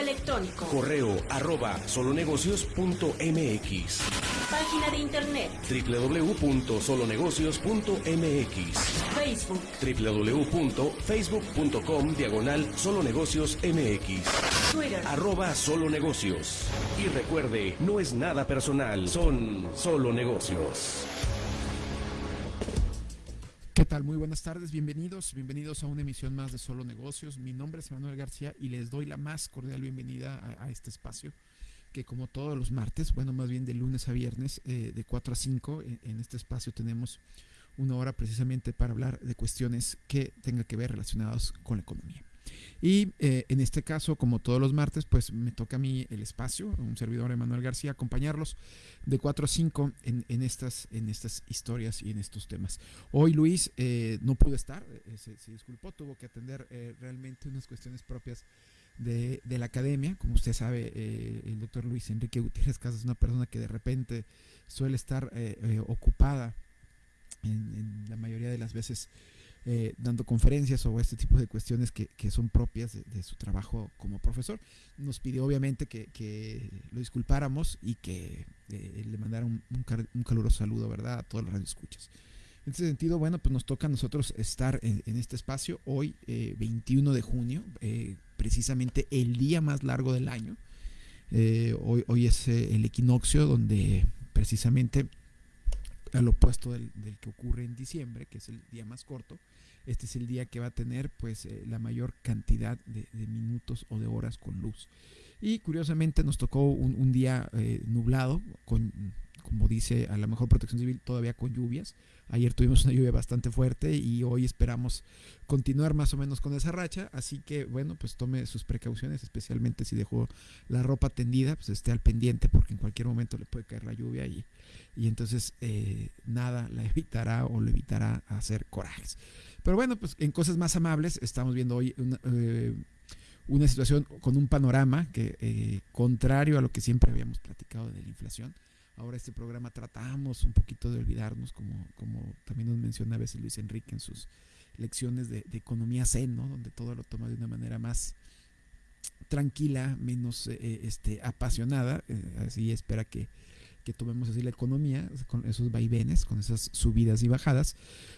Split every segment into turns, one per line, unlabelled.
electrónico.
Correo arroba solonegocios.mx.
Página de internet.
www.solonegocios.mx.
Facebook.
www.facebook.com diagonal solonegociosmx.
Twitter.
Arroba solonegocios. Y recuerde, no es nada personal, son solo negocios.
¿Qué tal? Muy buenas tardes, bienvenidos, bienvenidos a una emisión más de Solo Negocios. Mi nombre es Manuel García y les doy la más cordial bienvenida a, este espacio que como todos los martes, bueno, más bien de lunes a viernes, eh, de 4 a 5, en, en, este espacio tenemos una hora precisamente para hablar de cuestiones que tengan que ver relacionadas con la economía. Y eh, en este caso, como todos los martes, pues me toca a mí el espacio, un servidor Emanuel García, acompañarlos de 4 a 5 en, estas, en estas historias y en estos temas. Hoy Luis eh, no pudo estar, eh, se, se, disculpó, tuvo que atender eh, realmente unas cuestiones propias de, la academia. Como usted sabe, el doctor Luis Enrique Gutiérrez Casas es una persona que de repente suele estar ocupada en, la mayoría de las veces eh, dando conferencias o este tipo de cuestiones que, que son propias de, su trabajo como profesor. Nos pidió obviamente que, que lo disculpáramos y que eh, le mandara un, un, caluroso saludo, ¿verdad? A todas las radioescuchas. En ese sentido, bueno, pues nos toca a nosotros estar en, este espacio hoy, eh, 21 de junio, eh, precisamente el día más largo del año. Hoy, hoy es el equinoccio donde precisamente al opuesto del, que ocurre en diciembre, que es el día más corto, este es el día que va a tener pues eh, la mayor cantidad de, minutos o de horas con luz. Y curiosamente nos tocó un, un día eh, nublado, con, como dice a la mejor protección civil, todavía con lluvias. Ayer tuvimos una lluvia bastante fuerte y hoy esperamos continuar más o menos con esa racha. Así que, bueno, pues tome sus precauciones, especialmente si dejó la ropa tendida, pues esté al pendiente porque en cualquier momento le puede caer la lluvia y, y entonces eh, nada la evitará o le evitará hacer corajes. Pero bueno, pues en cosas más amables estamos viendo hoy una, eh, situación con un panorama que, eh, contrario a lo que siempre habíamos platicado de la inflación, ahora este programa tratamos un poquito de olvidarnos, como, como también nos menciona a veces Luis Enrique en sus lecciones de, economía zen, ¿no? donde todo lo toma de una manera más tranquila, menos eh, este, apasionada, eh, así espera que, que tomemos así la economía, con esos vaivenes, con esas subidas y bajadas,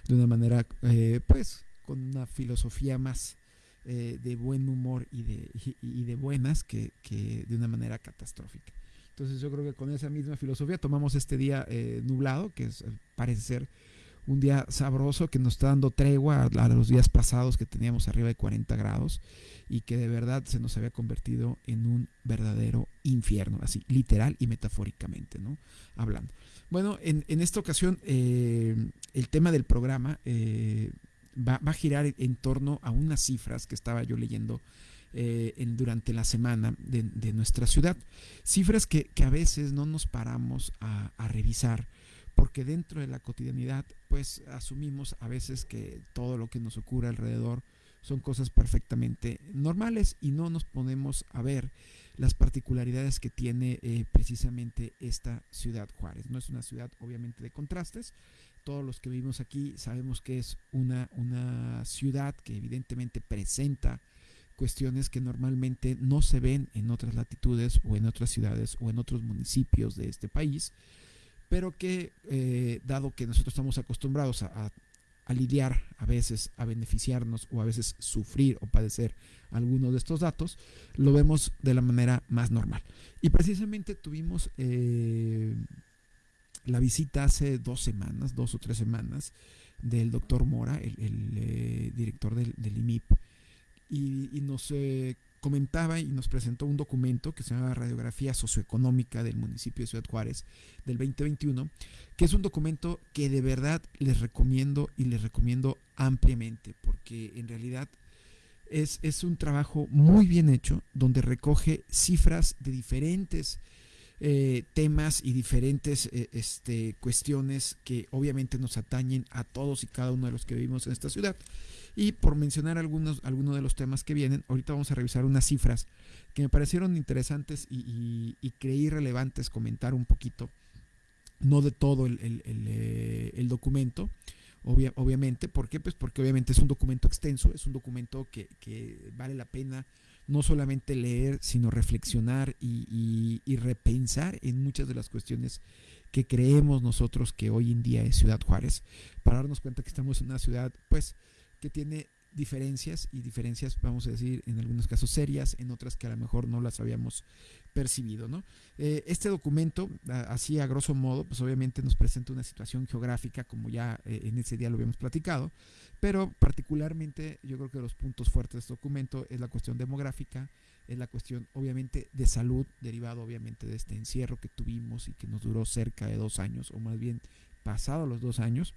de una manera, eh, pues, con una filosofía más eh, de buen humor y de, y, y de buenas que, que, de una manera catastrófica. Entonces yo creo que con esa misma filosofía tomamos este día eh, nublado, que es, parece ser un día sabroso que nos está dando tregua a, los días pasados que teníamos arriba de 40 grados y que de verdad se nos había convertido en un verdadero infierno, así literal y metafóricamente, ¿no? Hablando. Bueno, en, en esta ocasión eh, el tema del programa eh, va, va, a girar en torno a unas cifras que estaba yo leyendo eh, durante la semana de, nuestra ciudad. Cifras que, a veces no nos paramos a, a revisar porque dentro de la cotidianidad pues asumimos a veces que todo lo que nos ocurre alrededor son cosas perfectamente normales y no nos ponemos a ver las particularidades que tiene eh, precisamente esta ciudad Juárez. No es una ciudad obviamente de contrastes, todos los que vivimos aquí sabemos que es una, una ciudad que evidentemente presenta cuestiones que normalmente no se ven en otras latitudes o en otras ciudades o en otros municipios de este país, pero que eh, dado que nosotros estamos acostumbrados a, a a lidiar a veces, a beneficiarnos o a veces sufrir o padecer algunos de estos datos, lo vemos de la manera más normal. Y precisamente tuvimos eh, la visita hace dos semanas, dos o tres semanas, del doctor Mora, el, eh, director del, IMIP, y, nos eh, comentaba y nos presentó un documento que se llama Radiografía Socioeconómica del municipio de Ciudad Juárez del 2021, que es un documento que de verdad les recomiendo y les recomiendo ampliamente, porque en realidad es, es un trabajo muy bien hecho, donde recoge cifras de diferentes eh, temas y diferentes eh, este, cuestiones que obviamente nos atañen a todos y cada uno de los que vivimos en esta ciudad. Y por mencionar algunos, algunos de los temas que vienen, ahorita vamos a revisar unas cifras que me parecieron interesantes y, y, y creí relevantes comentar un poquito, no de todo el, el, eh, documento, obvia, obviamente, ¿por qué? Pues porque obviamente es un documento extenso, es un documento que, que vale la pena no solamente leer, sino reflexionar y, y, repensar en muchas de las cuestiones que creemos nosotros que hoy en día es Ciudad Juárez, para darnos cuenta que estamos en una ciudad pues que tiene diferencias y diferencias, vamos a decir, en algunos casos serias, en otras que a lo mejor no las habíamos percibido. ¿no? Eh, este documento, así a grosso modo, pues obviamente nos presenta una situación geográfica, como ya eh, en ese día lo habíamos platicado, pero particularmente yo creo que los puntos fuertes de este documento es la cuestión demográfica, es la cuestión obviamente de salud, derivado obviamente de este encierro que tuvimos y que nos duró cerca de dos años, o más bien pasado los dos años,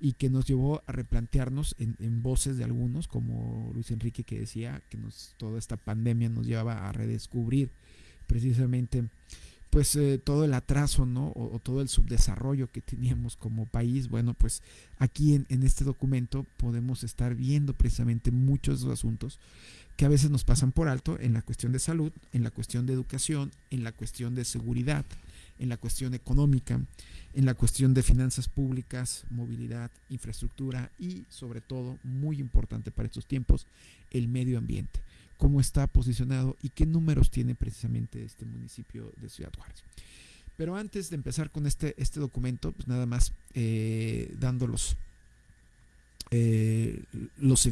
y que nos llevó a replantearnos en, voces de algunos, como Luis Enrique que decía que nos, toda esta pandemia nos llevaba a redescubrir precisamente pues eh, todo el atraso, ¿no? O, todo el subdesarrollo que teníamos como país. Bueno, pues aquí en, en, este documento podemos estar viendo precisamente muchos de los asuntos que a veces nos pasan por alto en la cuestión de salud, en la cuestión de educación, en la cuestión de seguridad, en la cuestión económica, en la cuestión de finanzas públicas, movilidad, infraestructura y sobre todo, muy importante para estos tiempos, el medio ambiente cómo está posicionado y qué números tiene precisamente este municipio de Ciudad Juárez. Pero antes de empezar con este, este documento, pues nada más eh, dándolos eh, los,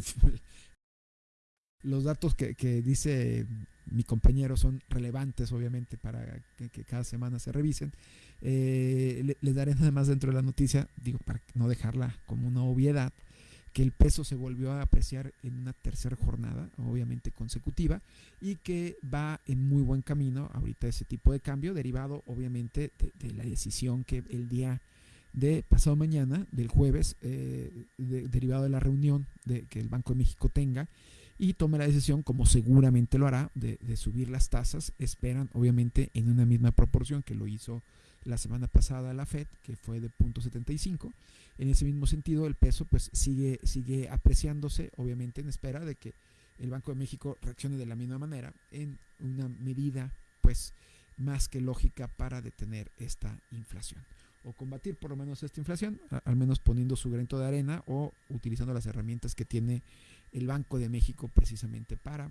los datos que, dice mi compañero son relevantes, obviamente, para que, cada semana se revisen. Eh, les daré nada más dentro de la noticia, digo, para no dejarla como una obviedad que el peso se volvió a apreciar en una tercera jornada, obviamente consecutiva, y que va en muy buen camino ahorita ese tipo de cambio, derivado obviamente de, la decisión que el día de pasado mañana, del jueves, eh, derivado de la reunión de, que el Banco de México tenga, y tome la decisión, como seguramente lo hará, de, subir las tasas, esperan obviamente en una misma proporción que lo hizo la semana pasada la Fed, que fue de 0.75. En ese mismo sentido, el peso pues sigue, sigue apreciándose, obviamente en espera de que el Banco de México reaccione de la misma manera en una medida pues más que lógica para detener esta inflación o combatir por lo menos esta inflación, al menos poniendo su granito de arena o utilizando las herramientas que tiene el Banco de México precisamente para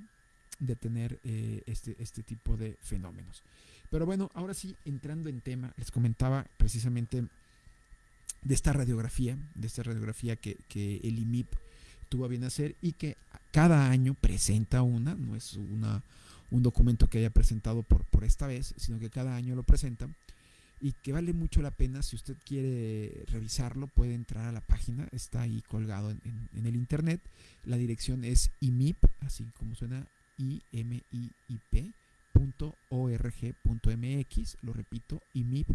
detener eh, este, este tipo de fenómenos. Pero bueno, ahora sí, entrando en tema, les comentaba precisamente de esta radiografía, de esta radiografía que, el IMIP tuvo a bien hacer y que cada año presenta una, no es una, un documento que haya presentado por, por esta vez, sino que cada año lo presenta y que vale mucho la pena, si usted quiere revisarlo, puede entrar a la página, está ahí colgado en, el internet, la dirección es IMIP, así como suena I-M-I-I-P, .org.mx, lo repito, imip.org.mx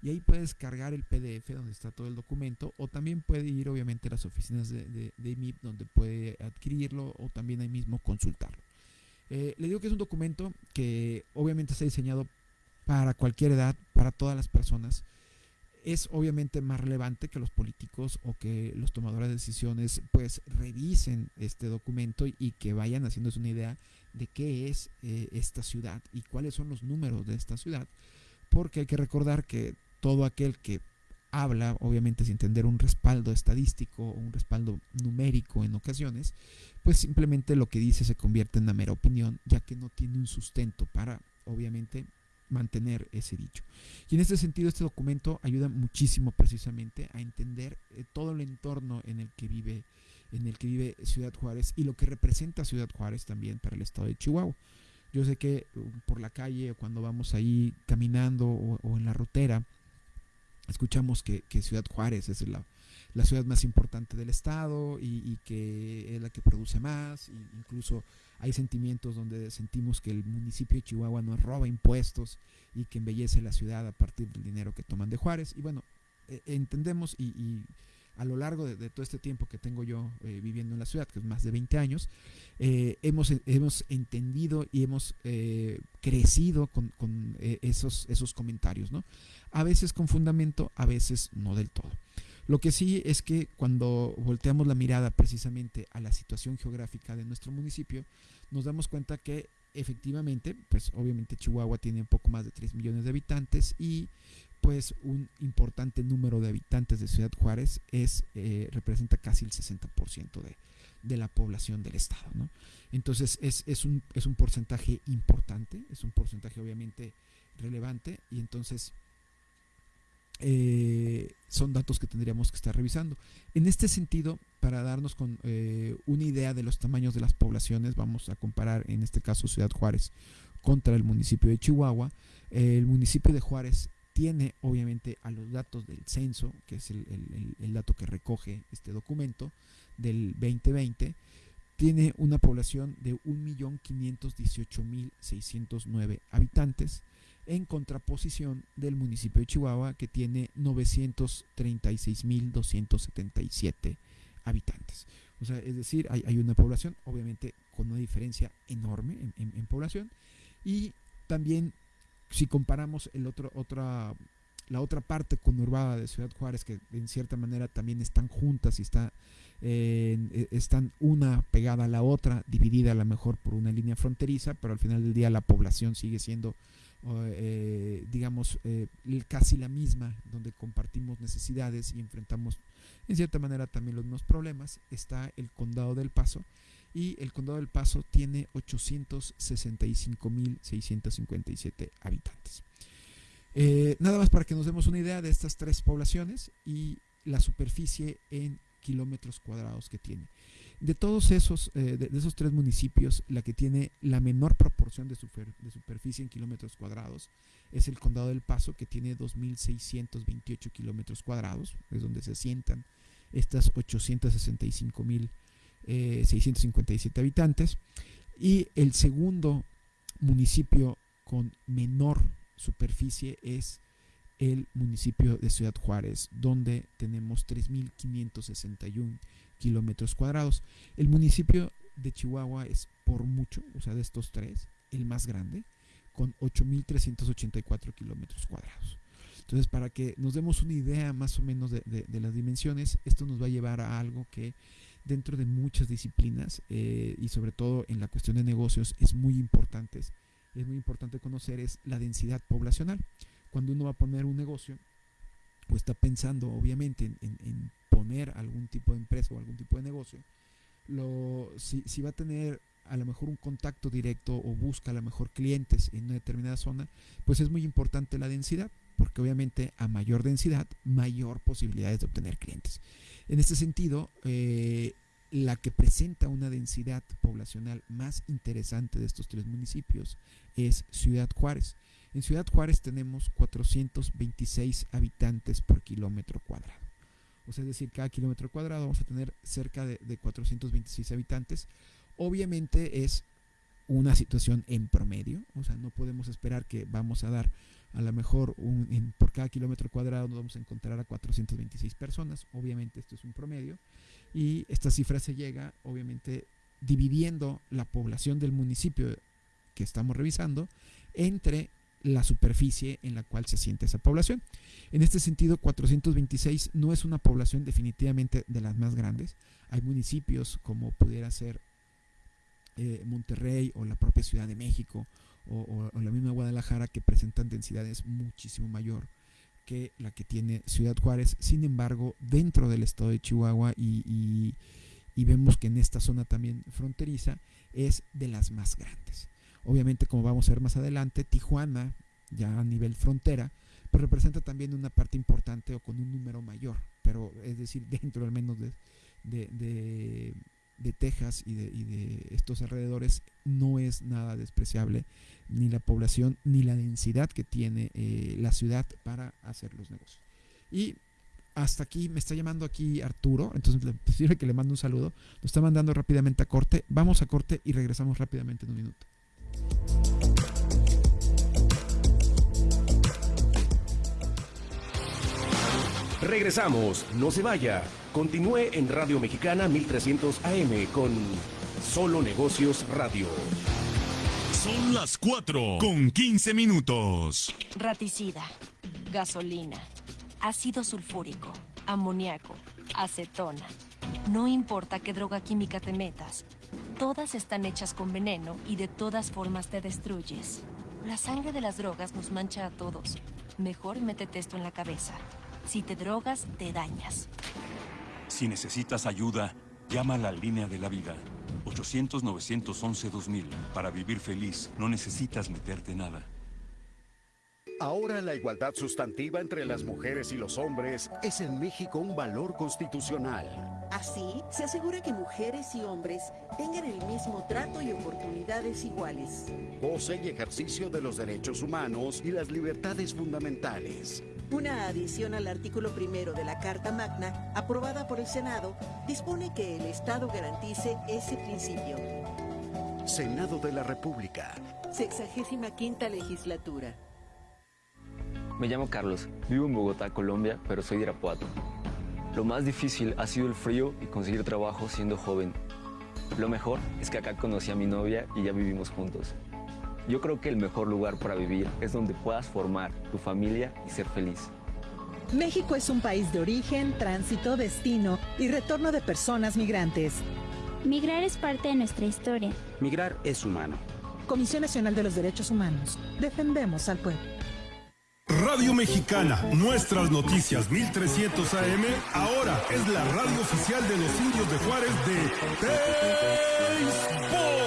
y ahí puedes cargar el PDF donde está todo el documento o también puede ir obviamente a las oficinas de, IMIP donde puede adquirirlo o también ahí mismo consultarlo. Eh, le digo que es un documento que obviamente está diseñado para cualquier edad, para todas las personas. Es obviamente más relevante que los políticos o que los tomadores de decisiones pues revisen este documento y, que vayan haciéndose una idea de qué es eh, esta ciudad y cuáles son los números de esta ciudad, porque hay que recordar que todo aquel que habla, obviamente sin tener un respaldo estadístico o un respaldo numérico en ocasiones, pues simplemente lo que dice se convierte en una mera opinión, ya que no tiene un sustento para, obviamente, mantener ese dicho. Y en este sentido, este documento ayuda muchísimo precisamente a entender eh, todo el entorno en el que vive en el que vive Ciudad Juárez y lo que representa Ciudad Juárez también para el estado de Chihuahua. Yo sé que uh, por la calle o cuando vamos ahí caminando o, en la rotera, escuchamos que, Ciudad Juárez es la, la, ciudad más importante del estado y, y, que es la que produce más, e incluso hay sentimientos donde sentimos que el municipio de Chihuahua nos roba impuestos y que embellece la ciudad a partir del dinero que toman de Juárez. Y bueno, e, entendemos y, a lo largo de, todo este tiempo que tengo yo eh, viviendo en la ciudad, que es más de 20 años, eh, hemos, hemos entendido y hemos eh, crecido con, esos, esos comentarios, ¿no? A veces con fundamento, a veces no del todo. Lo que sí es que cuando volteamos la mirada precisamente a la situación geográfica de nuestro municipio, nos damos cuenta que efectivamente, pues obviamente Chihuahua tiene un poco más de 3 millones de habitantes y pues un importante número de habitantes de Ciudad Juárez es, eh, representa casi el 60% de, de la población del estado. ¿no? Entonces es, es, un, es un porcentaje importante, es un porcentaje obviamente relevante y entonces eh, son datos que tendríamos que estar revisando. En este sentido, para darnos con eh, una idea de los tamaños de las poblaciones, vamos a comparar en este caso Ciudad Juárez contra el municipio de Chihuahua. el municipio de Juárez tiene obviamente a los datos del censo, que es el, dato que recoge este documento del 2020, tiene una población de 1.518.609 habitantes en contraposición del municipio de Chihuahua que tiene 936.277 habitantes. O sea, es decir, hay, hay, una población, obviamente, con una diferencia enorme en, en, en, población. Y también, si comparamos el otro, otra, la otra parte conurbada de Ciudad Juárez, que en cierta manera también están juntas y está, eh, están una pegada a la otra, dividida a lo mejor por una línea fronteriza, pero al final del día la población sigue siendo eh, digamos, eh, casi la misma, donde compartimos necesidades y enfrentamos en cierta manera también los mismos problemas, está el condado del Paso. Y el condado del Paso tiene 865.657 habitantes. Eh, nada más para que nos demos una idea de estas tres poblaciones y la superficie en kilómetros cuadrados que tiene. De todos esos, eh, de, esos tres municipios, la que tiene la menor proporción de, super, de, superficie en kilómetros cuadrados es el Condado del Paso, que tiene 2.628 kilómetros cuadrados, es donde se asientan estas 865.657 eh, habitantes. Y el segundo municipio con menor superficie es el municipio de Ciudad Juárez, donde tenemos 3.561 kilómetros cuadrados. El municipio de Chihuahua es por mucho, o sea, de estos tres, el más grande, con 8.384 kilómetros cuadrados. Entonces, para que nos demos una idea más o menos de, las dimensiones, esto nos va a llevar a algo que dentro de muchas disciplinas eh, y sobre todo en la cuestión de negocios es muy importante, es muy importante conocer es la densidad poblacional. Cuando uno va a poner un negocio, o está pensando obviamente en, en, en poner algún tipo de empresa o algún tipo de negocio, lo, si, si, va a tener a lo mejor un contacto directo o busca a lo mejor clientes en una determinada zona, pues es muy importante la densidad, porque obviamente a mayor densidad, mayor posibilidades de obtener clientes. En este sentido, eh, la que presenta una densidad poblacional más interesante de estos tres municipios es Ciudad Juárez. En Ciudad Juárez tenemos 426 habitantes por kilómetro cuadrado. O sea, es decir, cada kilómetro cuadrado vamos a tener cerca de, de 426 habitantes. Obviamente es una situación en promedio, o sea, no podemos esperar que vamos a dar a lo mejor por cada kilómetro cuadrado nos vamos a encontrar a 426 personas, obviamente esto es un promedio, y esta cifra se llega obviamente dividiendo la población del municipio que estamos revisando entre la superficie en la cual se asienta esa población. En este sentido, 426 no es una población definitivamente de las más grandes. Hay municipios como pudiera ser eh, Monterrey o la propia Ciudad de México o, la misma Guadalajara que presentan densidades muchísimo mayor que la que tiene Ciudad Juárez. Sin embargo, dentro del estado de Chihuahua y, y, vemos que en esta zona también fronteriza es de las más grandes. Obviamente, como vamos a ver más adelante, Tijuana, ya a nivel frontera, pues representa también una parte importante o con un número mayor, pero es decir, dentro al menos de, de Texas y de, y de, estos alrededores no es nada despreciable ni la población ni la densidad que tiene eh, la ciudad para hacer los negocios. Y hasta aquí me está llamando aquí Arturo, entonces le sirve que le mando un saludo. Lo está mandando rápidamente a corte. Vamos a corte y regresamos rápidamente en un minuto.
Regresamos, no se vaya. Continúe en Radio Mexicana 1300 AM con Solo Negocios Radio.
Son las 4 con 15 minutos.
Raticida, gasolina, ácido sulfúrico, amoníaco, acetona. No importa qué droga química te metas, todas están hechas con veneno y de todas formas te destruyes. La sangre de las drogas nos mancha a todos. Mejor métete esto en la cabeza. Si te drogas, te dañas.
Si necesitas ayuda, Llama a la línea de la vida. 800-911-2000. Para vivir feliz, no necesitas meterte nada.
Ahora la igualdad sustantiva entre las mujeres y los hombres es en México un valor constitucional.
Así, se asegura que mujeres y hombres tengan el mismo trato y oportunidades iguales.
Goce y ejercicio de los derechos humanos y las libertades fundamentales.
Una adición al artículo primero de la Carta Magna, aprobada por el Senado, dispone que el Estado garantice ese principio.
Senado de la República.
Sexagésima quinta legislatura.
Me llamo Carlos, vivo en Bogotá, Colombia, pero soy de Irapuato. Lo más difícil ha sido el frío y conseguir trabajo siendo joven. Lo mejor es que acá conocí a mi novia y ya vivimos juntos. Yo creo que el mejor lugar para vivir es donde puedas formar tu familia y ser feliz.
México es un país de origen, tránsito, destino y retorno de personas migrantes.
Migrar es parte de nuestra historia.
Migrar es humano.
Comisión Nacional de los Derechos Humanos. Defendemos al pueblo.
Radio Mexicana, nuestras noticias 1300 AM, ahora es la radio oficial de los indios de Juárez de Baseball.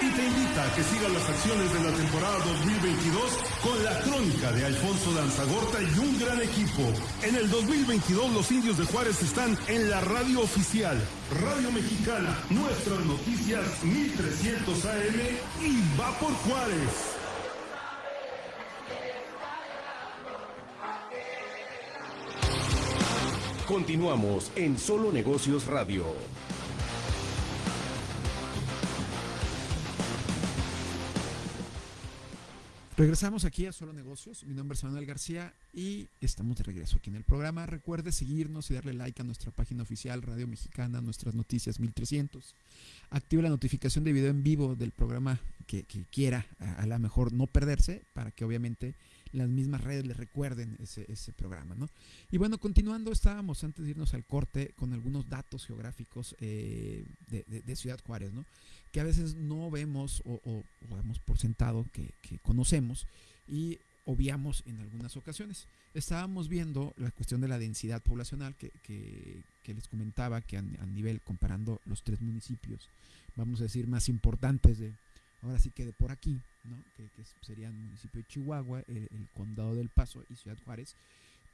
Y te que sigas las acciones de la temporada 2022 con la crónica de Alfonso Danzagorta y un gran equipo. En el 2022 los indios de Juárez están en la radio oficial. Radio Mexicana, nuestras noticias 1300 AM y va por Juárez.
Continuamos en Solo Negocios Radio.
Regresamos aquí a Solo Negocios. Mi nombre es Manuel García y estamos de regreso aquí en el programa. Recuerde seguirnos y darle like a nuestra página oficial Radio Mexicana, nuestras noticias 1300. Active la notificación de video en vivo del programa que, quiera, a, a lo mejor no perderse, para que obviamente las mismas redes le recuerden ese, ese programa. ¿no? Y bueno, continuando, estábamos antes de irnos al corte con algunos datos geográficos eh, de, Ciudad Juárez, ¿no? Que a veces no vemos o, o, damos por sentado que, conocemos y obviamos en algunas ocasiones. Estábamos viendo la cuestión de la densidad poblacional que, les comentaba que a, nivel comparando los tres municipios, vamos a decir, más importantes de, ahora sí que de por aquí, que, serían el municipio de Chihuahua, el, condado del Paso y Ciudad Juárez,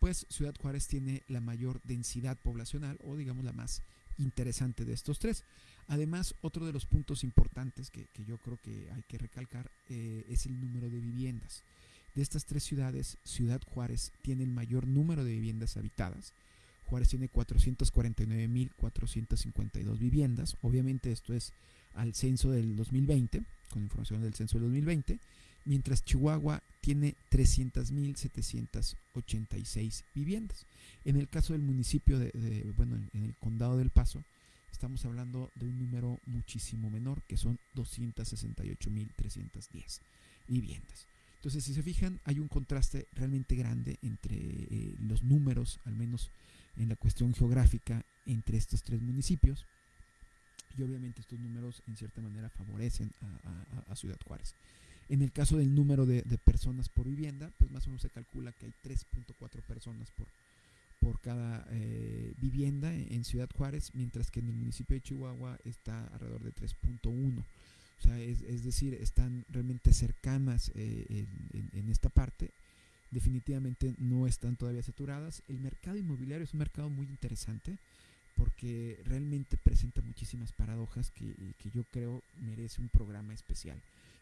pues Ciudad Juárez tiene la mayor densidad poblacional o digamos la más interesante de estos tres. Además, otro de los puntos importantes que, yo creo que hay que recalcar eh, es el número de viviendas. De estas tres ciudades, Ciudad Juárez tiene el mayor número de viviendas habitadas. Juárez tiene 449.452 viviendas. Obviamente esto es al censo del 2020 con información del censo del 2020, mientras Chihuahua tiene 300.786 viviendas. En el caso del municipio de, bueno, en el condado del Paso, estamos hablando de un número muchísimo menor, que son 268.310 viviendas. Entonces, si se fijan, hay un contraste realmente grande entre eh, los números, al menos en la cuestión geográfica, entre estos tres municipios y obviamente estos números en cierta manera favorecen a, Ciudad Juárez. En el caso del número de, personas por vivienda, pues más o menos se calcula que hay 3.4 personas por, por cada eh, vivienda en Ciudad Juárez, mientras que en el municipio de Chihuahua está alrededor de 3.1. O sea, es, decir, están realmente cercanas eh, en, esta parte. Definitivamente no están todavía saturadas. El mercado inmobiliario es un mercado muy interesante porque realmente presenta muchísimas paradojas que, yo creo merece un programa especial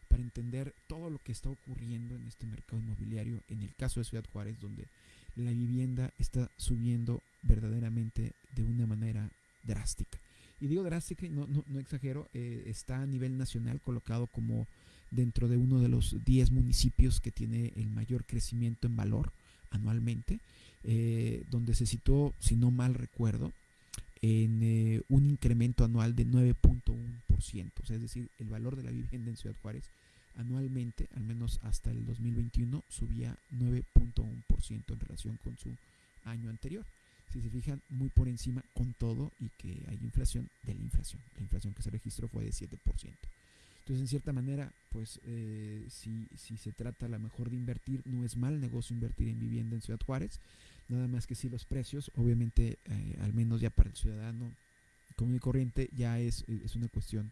para entender todo lo que está ocurriendo en este mercado inmobiliario, en el caso de Ciudad Juárez, donde la vivienda está subiendo verdaderamente de una manera drástica. Y digo drástica, no, no, no exagero, eh, está a nivel nacional colocado como dentro de uno de los 10 municipios que tiene el mayor crecimiento en valor anualmente, eh, donde se situó, si no mal recuerdo, en eh, un incremento anual de 9.1%, o sea, es decir, el valor de la vivienda en Ciudad Juárez anualmente, al menos hasta el 2021, subía 9.1% en relación con su año anterior. Si se fijan, muy por encima con todo y que hay inflación de la inflación. La inflación que se registró fue de 7%. Entonces, en cierta manera, pues eh, si, si se trata a lo mejor de invertir, no es mal negocio invertir en vivienda en Ciudad Juárez Nada más que si los precios, obviamente, eh, al menos ya para el ciudadano común y corriente ya es, es una cuestión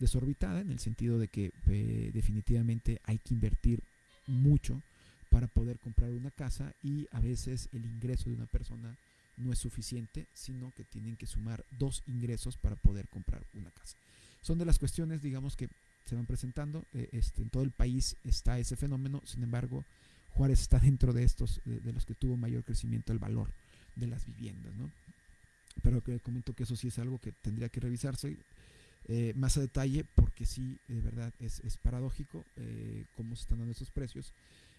desorbitada en el sentido de que eh, definitivamente hay que invertir mucho para poder comprar una casa y a veces el ingreso de una persona no es suficiente, sino que tienen que sumar dos ingresos para poder comprar una casa. Son de las cuestiones, digamos, que se van presentando. Eh, este, en todo el país está ese fenómeno, sin embargo, Juárez está dentro de estos, de, los que tuvo mayor crecimiento el valor de las viviendas, ¿no? Pero que comento que eso sí es algo que tendría que revisarse eh, más a detalle, porque sí, de verdad, es, paradójico eh, cómo se están dando esos precios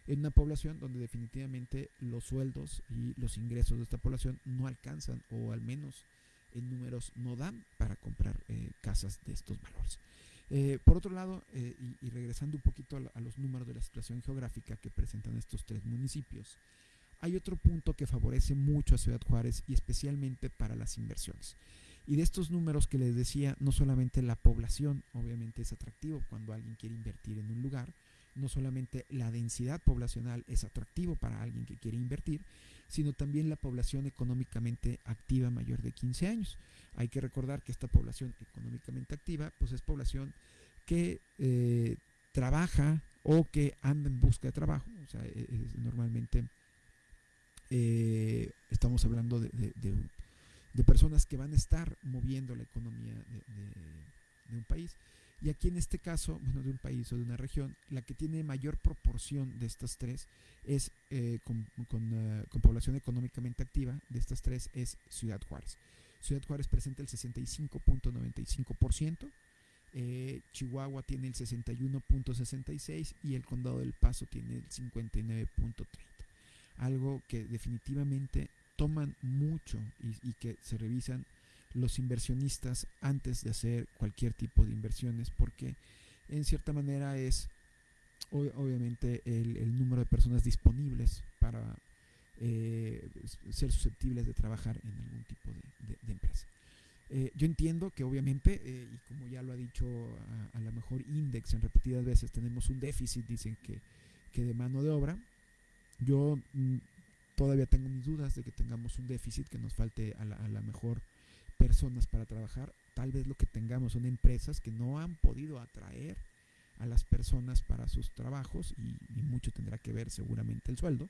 en una población donde definitivamente los sueldos y los ingresos de esta población no alcanzan, o al menos en números no dan para comprar eh, casas de estos valores. Eh, por otro lado, y, regresando un poquito a, los números de la situación geográfica que presentan estos tres municipios, hay otro punto que favorece mucho a Ciudad Juárez y especialmente para las inversiones. Y de estos números que les decía, no solamente la población, obviamente es atractivo cuando alguien quiere invertir en un lugar, no solamente la densidad poblacional es atractivo para alguien que quiere invertir, sino también la población económicamente activa mayor de 15 años. Hay que recordar que esta población económicamente activa, pues es población que eh, trabaja o que anda en busca de trabajo. O sea, e, normalmente eh, estamos hablando de, personas que van a estar moviendo la economía de un país. Y aquí en este caso, bueno, de un país o de una región, la que tiene mayor proporción de estas tres es, eh, con, eh, con, población económicamente activa, de estas tres es Ciudad Juárez. Ciudad Juárez presenta el 65.95%, eh, Chihuahua tiene el 61.66% y el Condado del Paso tiene el 59.30%. Algo que definitivamente toman mucho y, que se revisan los inversionistas antes de hacer cualquier tipo de inversiones, porque en cierta manera es obviamente el, número de personas disponibles para eh, ser susceptibles de trabajar en algún tipo de, empresa. Eh, yo entiendo que obviamente, eh, y como ya lo ha dicho a, lo mejor Index en repetidas veces, tenemos un déficit, dicen que, que de mano de obra. Yo mm, todavía tengo mis dudas de que tengamos un déficit, que nos falte a la mejor personas para trabajar, tal vez lo que tengamos son empresas que no han podido atraer a las personas para sus trabajos y, mucho tendrá que ver seguramente el sueldo,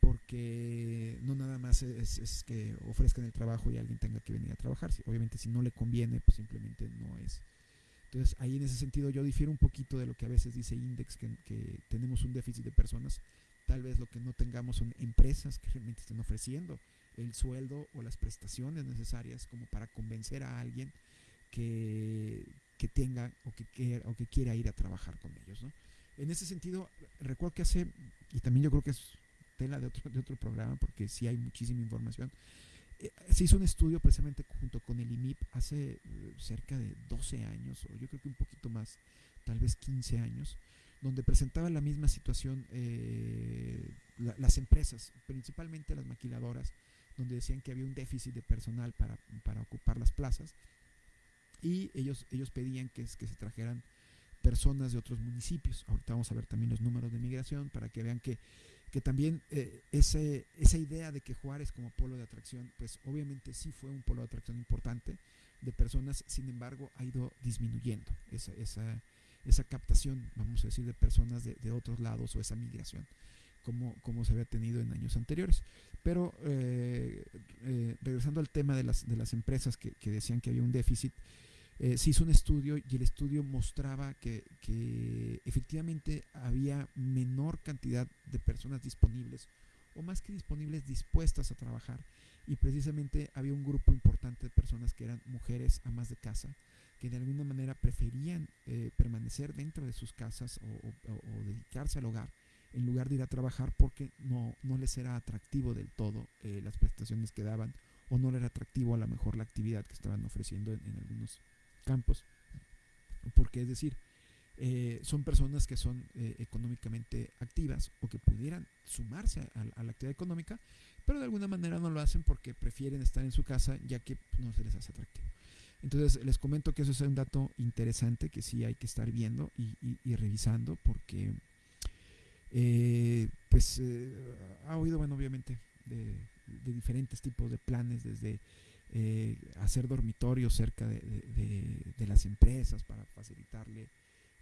porque no nada más es, que ofrezcan el trabajo y alguien tenga que venir a trabajar, obviamente si no le conviene, pues simplemente no es. Entonces ahí en ese sentido yo difiero un poquito de lo que a veces dice Index, que tenemos un déficit de personas, tal vez lo que no tengamos son empresas que realmente estén ofreciendo el sueldo o las prestaciones necesarias como para convencer a alguien que, que tenga o que, quiera, o que quiera ir a trabajar con ellos. ¿no? En ese sentido, recuerdo que hace, y también yo creo que es tela de otro, de otro programa, porque sí hay muchísima información, eh, se hizo un estudio precisamente junto con el IMIP hace eh, cerca de 12 años, o yo creo que un poquito más, tal vez 15 años, donde presentaba la misma situación eh, las empresas, principalmente las maquiladoras, donde decían que había un déficit de personal para, ocupar las plazas y ellos, ellos pedían que, que se trajeran personas de otros municipios. Ahorita vamos a ver también los números de migración para que vean que, que también eh, ese, esa idea de que Juárez como polo de atracción, pues obviamente sí fue un polo de atracción importante de personas, sin embargo ha ido disminuyendo esa, esa, esa captación, vamos a decir, de personas de, otros lados o esa migración como, como se había tenido en años anteriores. Pero eh, eh, regresando al tema de las, de las empresas que, decían que había un déficit, eh, se hizo un estudio y el estudio mostraba que, que, efectivamente había menor cantidad de personas disponibles o más que disponibles dispuestas a trabajar y precisamente había un grupo importante de personas que eran mujeres amas de casa que de alguna manera preferían permanecer dentro de sus casas o dedicarse al hogar en lugar de ir a trabajar porque no, no les era atractivo del todo eh, las prestaciones que daban o no era atractivo a lo mejor la actividad que estaban ofreciendo en, algunos campos. Porque es decir, eh, son personas que son eh, económicamente activas o que pudieran sumarse a, la actividad económica, pero de alguna manera no lo hacen porque prefieren estar en su casa ya que no se les hace atractivo. Entonces les comento que eso es un dato interesante que sí hay que estar viendo y revisando porque eh, pues eh, ha oído, bueno, obviamente, de, diferentes tipos de planes, desde eh, hacer dormitorios cerca de, las empresas para facilitarle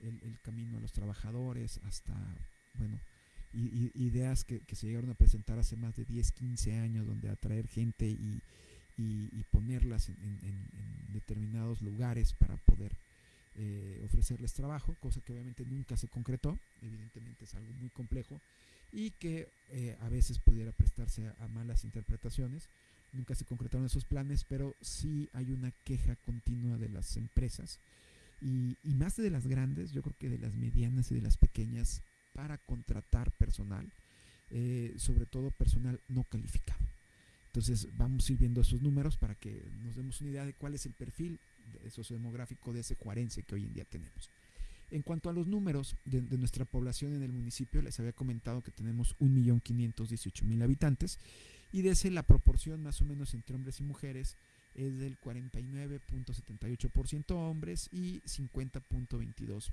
el, camino a los trabajadores, hasta, bueno, ideas que, se llegaron a presentar hace más de 10, 15 años, donde atraer gente y, ponerlas en, determinados lugares para poder eh, ofrecerles trabajo, cosa que obviamente nunca se concretó, evidentemente es algo muy complejo y que eh, a veces pudiera prestarse a malas interpretaciones nunca se concretaron esos planes, pero sí hay una queja continua de las empresas y, más de las grandes, yo creo que de las medianas y de las pequeñas para contratar personal, eh, sobre todo personal no calificado. Entonces vamos a ir viendo esos números para que nos demos una idea de cuál es el perfil sociodemográfico de ese cuarense que hoy en día tenemos. En cuanto a los números de, de, nuestra población en el municipio, les había comentado que tenemos 1.518.000 habitantes y de ese la proporción más o menos entre hombres y mujeres es del 49.78% hombres y 50.22%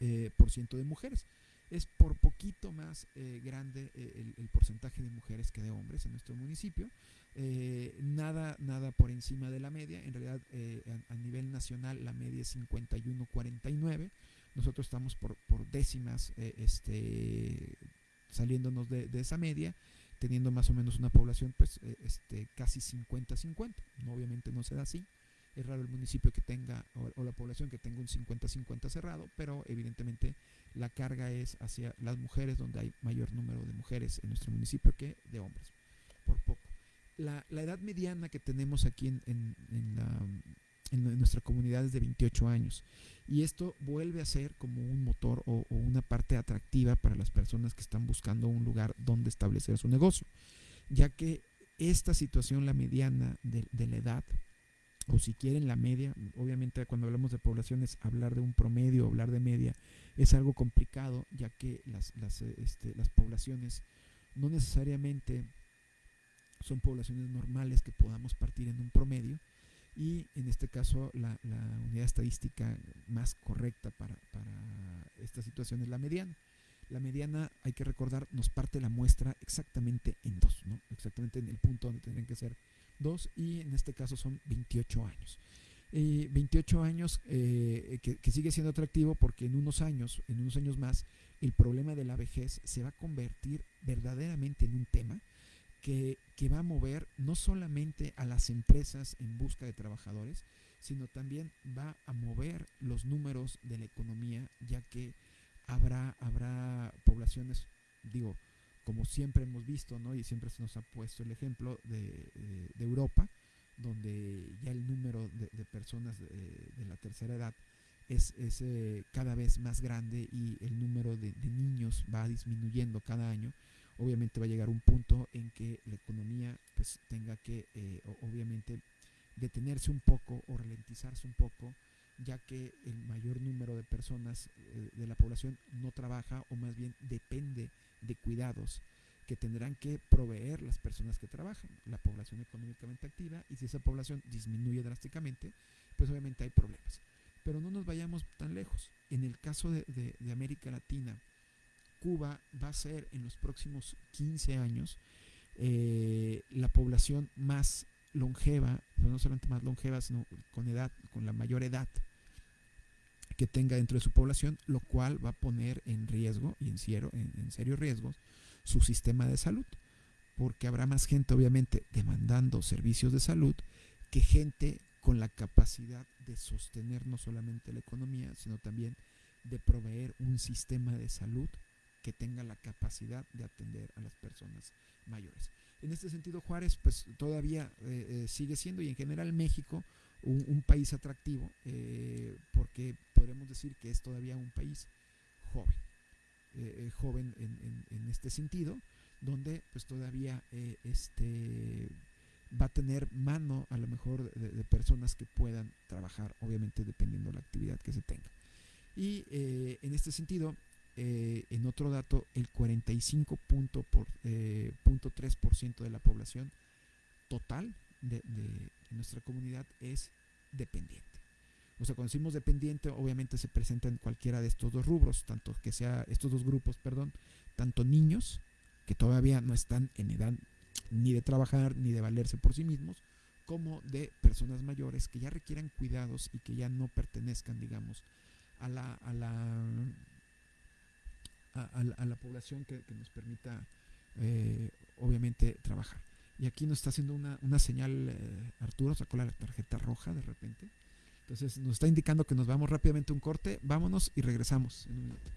eh, de mujeres. Es por poquito más eh, grande eh, el, porcentaje de mujeres que de hombres en nuestro municipio. nada, nada por encima de la media. En realidad, a, nivel nacional, la media es 51-49. Nosotros estamos por, décimas este, saliéndonos de, de esa media teniendo más o menos una población pues eh, este, casi 50-50. No, obviamente no se da así. Es raro el municipio que tenga o, la población que tenga un 50-50 cerrado, pero evidentemente la carga es hacia las mujeres, donde hay mayor número de mujeres en nuestro municipio que de hombres, por poco. La, edad mediana que tenemos aquí en, en, la, en nuestra comunidad es de 28 años. Y esto vuelve a ser como un motor o, una parte atractiva para las personas que están buscando un lugar donde establecer su negocio, ya que esta situación, la mediana de, la edad, o si quieren la media, obviamente cuando hablamos de poblaciones, hablar de un promedio, hablar de media, es algo complicado, ya que las, las, este, las poblaciones no necesariamente son poblaciones normales que podamos partir en un promedio, y en este caso la, unidad estadística más correcta para, esta situación es la mediana. La mediana, hay que recordar, nos parte la muestra exactamente en dos, ¿no? exactamente en el punto donde tendrían que ser dos y en este caso son 28 años. 28 años eh, que, que, sigue siendo atractivo porque en unos años, en unos años más, el problema de la vejez se va a convertir verdaderamente en un tema que, va a mover no solamente a las empresas en busca de trabajadores, sino también va a mover los números de la economía, ya que habrá, habrá poblaciones, digo, como siempre hemos visto, ¿no? Y siempre se nos ha puesto el ejemplo de, Europa, donde ya el número de, personas de, la tercera edad es, eh, cada vez más grande y el número de, niños va disminuyendo cada año obviamente va a llegar un punto en que la economía pues tenga que eh, obviamente detenerse un poco o ralentizarse un poco ya que el mayor número de personas eh, de la población no trabaja o más bien depende de cuidados que tendrán que proveer las personas que trabajan, la población económicamente activa, y si esa población disminuye drásticamente, pues obviamente hay problemas. Pero no nos vayamos tan lejos. En el caso de, de América Latina, Cuba va a ser en los próximos 15 años eh, la población más longeva, pero no solamente más longeva, sino con edad, con la mayor edad que tenga dentro de su población, lo cual va a poner en riesgo y en serio, en, serio riesgo su sistema de salud, porque habrá más gente obviamente demandando servicios de salud que gente con la capacidad de sostener no solamente la economía, sino también de proveer un sistema de salud que tenga la capacidad de atender a las personas mayores. En este sentido, Juárez, pues todavía eh, eh, sigue siendo, y en general México, un, país atractivo, eh, decir que es todavía un país joven, joven en, este sentido, donde pues todavía este, va a tener mano a lo mejor de, personas que puedan trabajar, obviamente dependiendo de la actividad que se tenga. Y en este sentido, eh, en otro dato, el 45.3% por, eh, de la población total de, nuestra comunidad es dependiente. O sea, cuando decimos dependiente, obviamente se presenta en cualquiera de estos dos rubros, tanto que sea estos dos grupos, perdón, tanto niños que todavía no están en edad ni de trabajar ni de valerse por sí mismos, como de personas mayores que ya requieran cuidados y que ya no pertenezcan, digamos, a la, a la, a, la población que, nos permita, eh, obviamente, trabajar. Y aquí nos está haciendo una, una señal, eh, Arturo sacó la tarjeta roja de repente. Entonces nos está indicando que nos vamos rápidamente a un corte. Vámonos y regresamos en un minuto.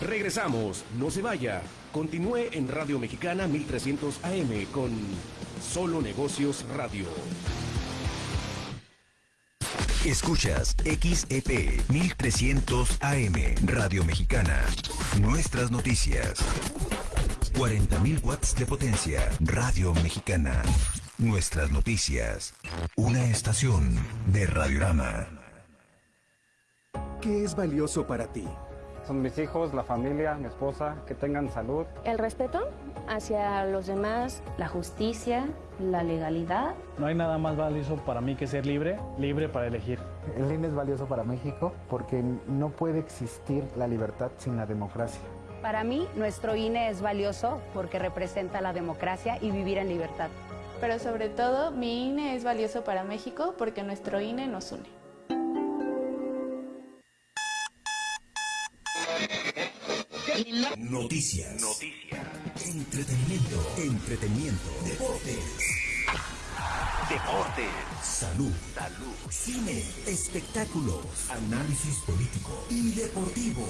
Regresamos, no se vaya. Continúe en Radio Mexicana 1300 AM con Solo Negocios Radio.
Escuchas XEP 1300 AM Radio Mexicana. Nuestras noticias. 40.000 watts de potencia. Radio Mexicana. Nuestras noticias. Una estación de Radiorama.
¿Qué es valioso para ti?
Son mis hijos, la familia, mi esposa, que tengan salud.
El respeto hacia los demás, la justicia, la legalidad.
No hay nada más valioso para mí que ser libre, libre para elegir.
El INE es valioso para México porque no puede existir la libertad sin la democracia.
Para mí, nuestro INE es valioso porque representa la democracia y vivir en libertad.
Pero sobre todo, mi INE es valioso para México porque nuestro INE nos une.
Noticias. Noticias. Entretenimiento. Entretenimiento. Deportes. Deportes. Salud. Salud. Cine. Espectáculos. Análisis político y deportivo.